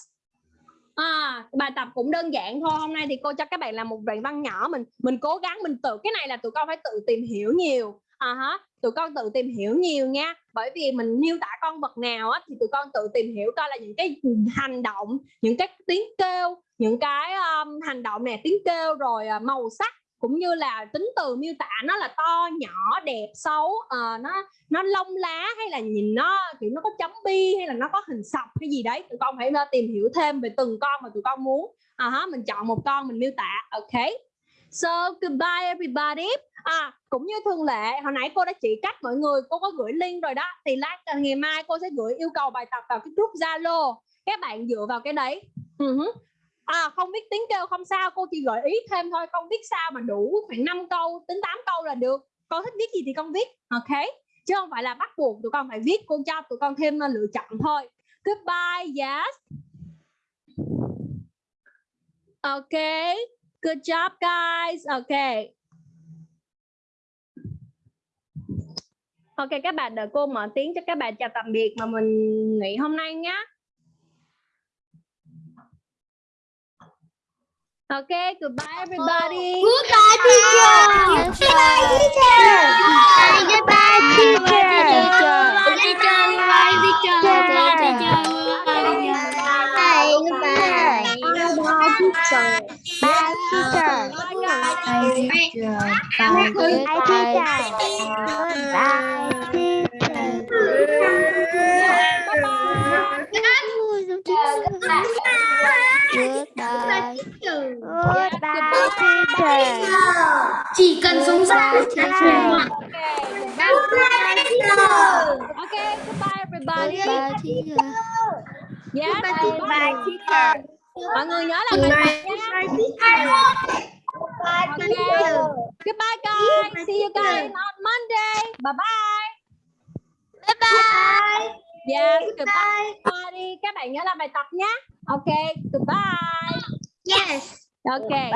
À, bài tập cũng đơn giản thôi. Hôm nay thì cô cho các bạn làm một đoạn văn nhỏ mình mình cố gắng mình tự cái này là tụi con phải tự tìm hiểu nhiều. À hả, tụi con tự tìm hiểu nhiều nha. Bởi vì mình miêu tả con vật nào á thì tụi con tự tìm hiểu coi là những cái hành động, những cái tiếng kêu, những cái um, hành động nè, tiếng kêu rồi uh, màu sắc cũng như là tính từ miêu tả nó là to nhỏ đẹp xấu uh, nó nó lông lá hay là nhìn nó kiểu nó có chấm bi hay là nó có hình sọc cái gì đấy tụi con phải uh, tìm hiểu thêm về từng con mà tụi con muốn. À -huh, mình chọn một con mình miêu tả ok. So goodbye everybody. À cũng như thường lệ hồi nãy cô đã chỉ cách mọi người cô có gửi link rồi đó thì lát ờ, ngày mai cô sẽ gửi yêu cầu bài tập vào cái group zalo. Các bạn dựa vào cái đấy. Uh-huh à không biết tiếng kêu không sao, cô chỉ gợi ý thêm thôi con biết sao mà đủ khoảng 5 câu đến 8 câu là được. Con thích viết gì thì con viết, ok? Chứ không phải là bắt buộc tụi con phải viết, cô cho tụi con thêm ờ, lựa chọn thôi. Goodbye, yes. Ok, good job, guys. Ok. Ok, các bạn, đợi cô mở tiếng cho các bạn chào tạm biệt mà mình nghỉ hôm nay nhé Okay, goodbye everybody. Goodbye, teacher. Goodbye, teacher. Goodbye, teacher. Goodbye, teacher. Goodbye, teacher. Goodbye, teacher. Bye, goodbye. Goodbye, teacher. Bye, teacher. Bye, teacher. Bye, teacher. Bye, Goodbye. Goodbye, teacher. Chỉ cần sống ra Okay, goodbye everybody. Goodbye, teacher. Yes, Goodbye, teacher. Mọi người nhớ là bài tập nha. Goodbye, teacher. Goodbye guys. See you guys on Monday. Bye bye. Bye bye. Yes, goodbye everybody. Các bạn nhớ làm bài tập nhé. Okay, goodbye. Yes. Okay.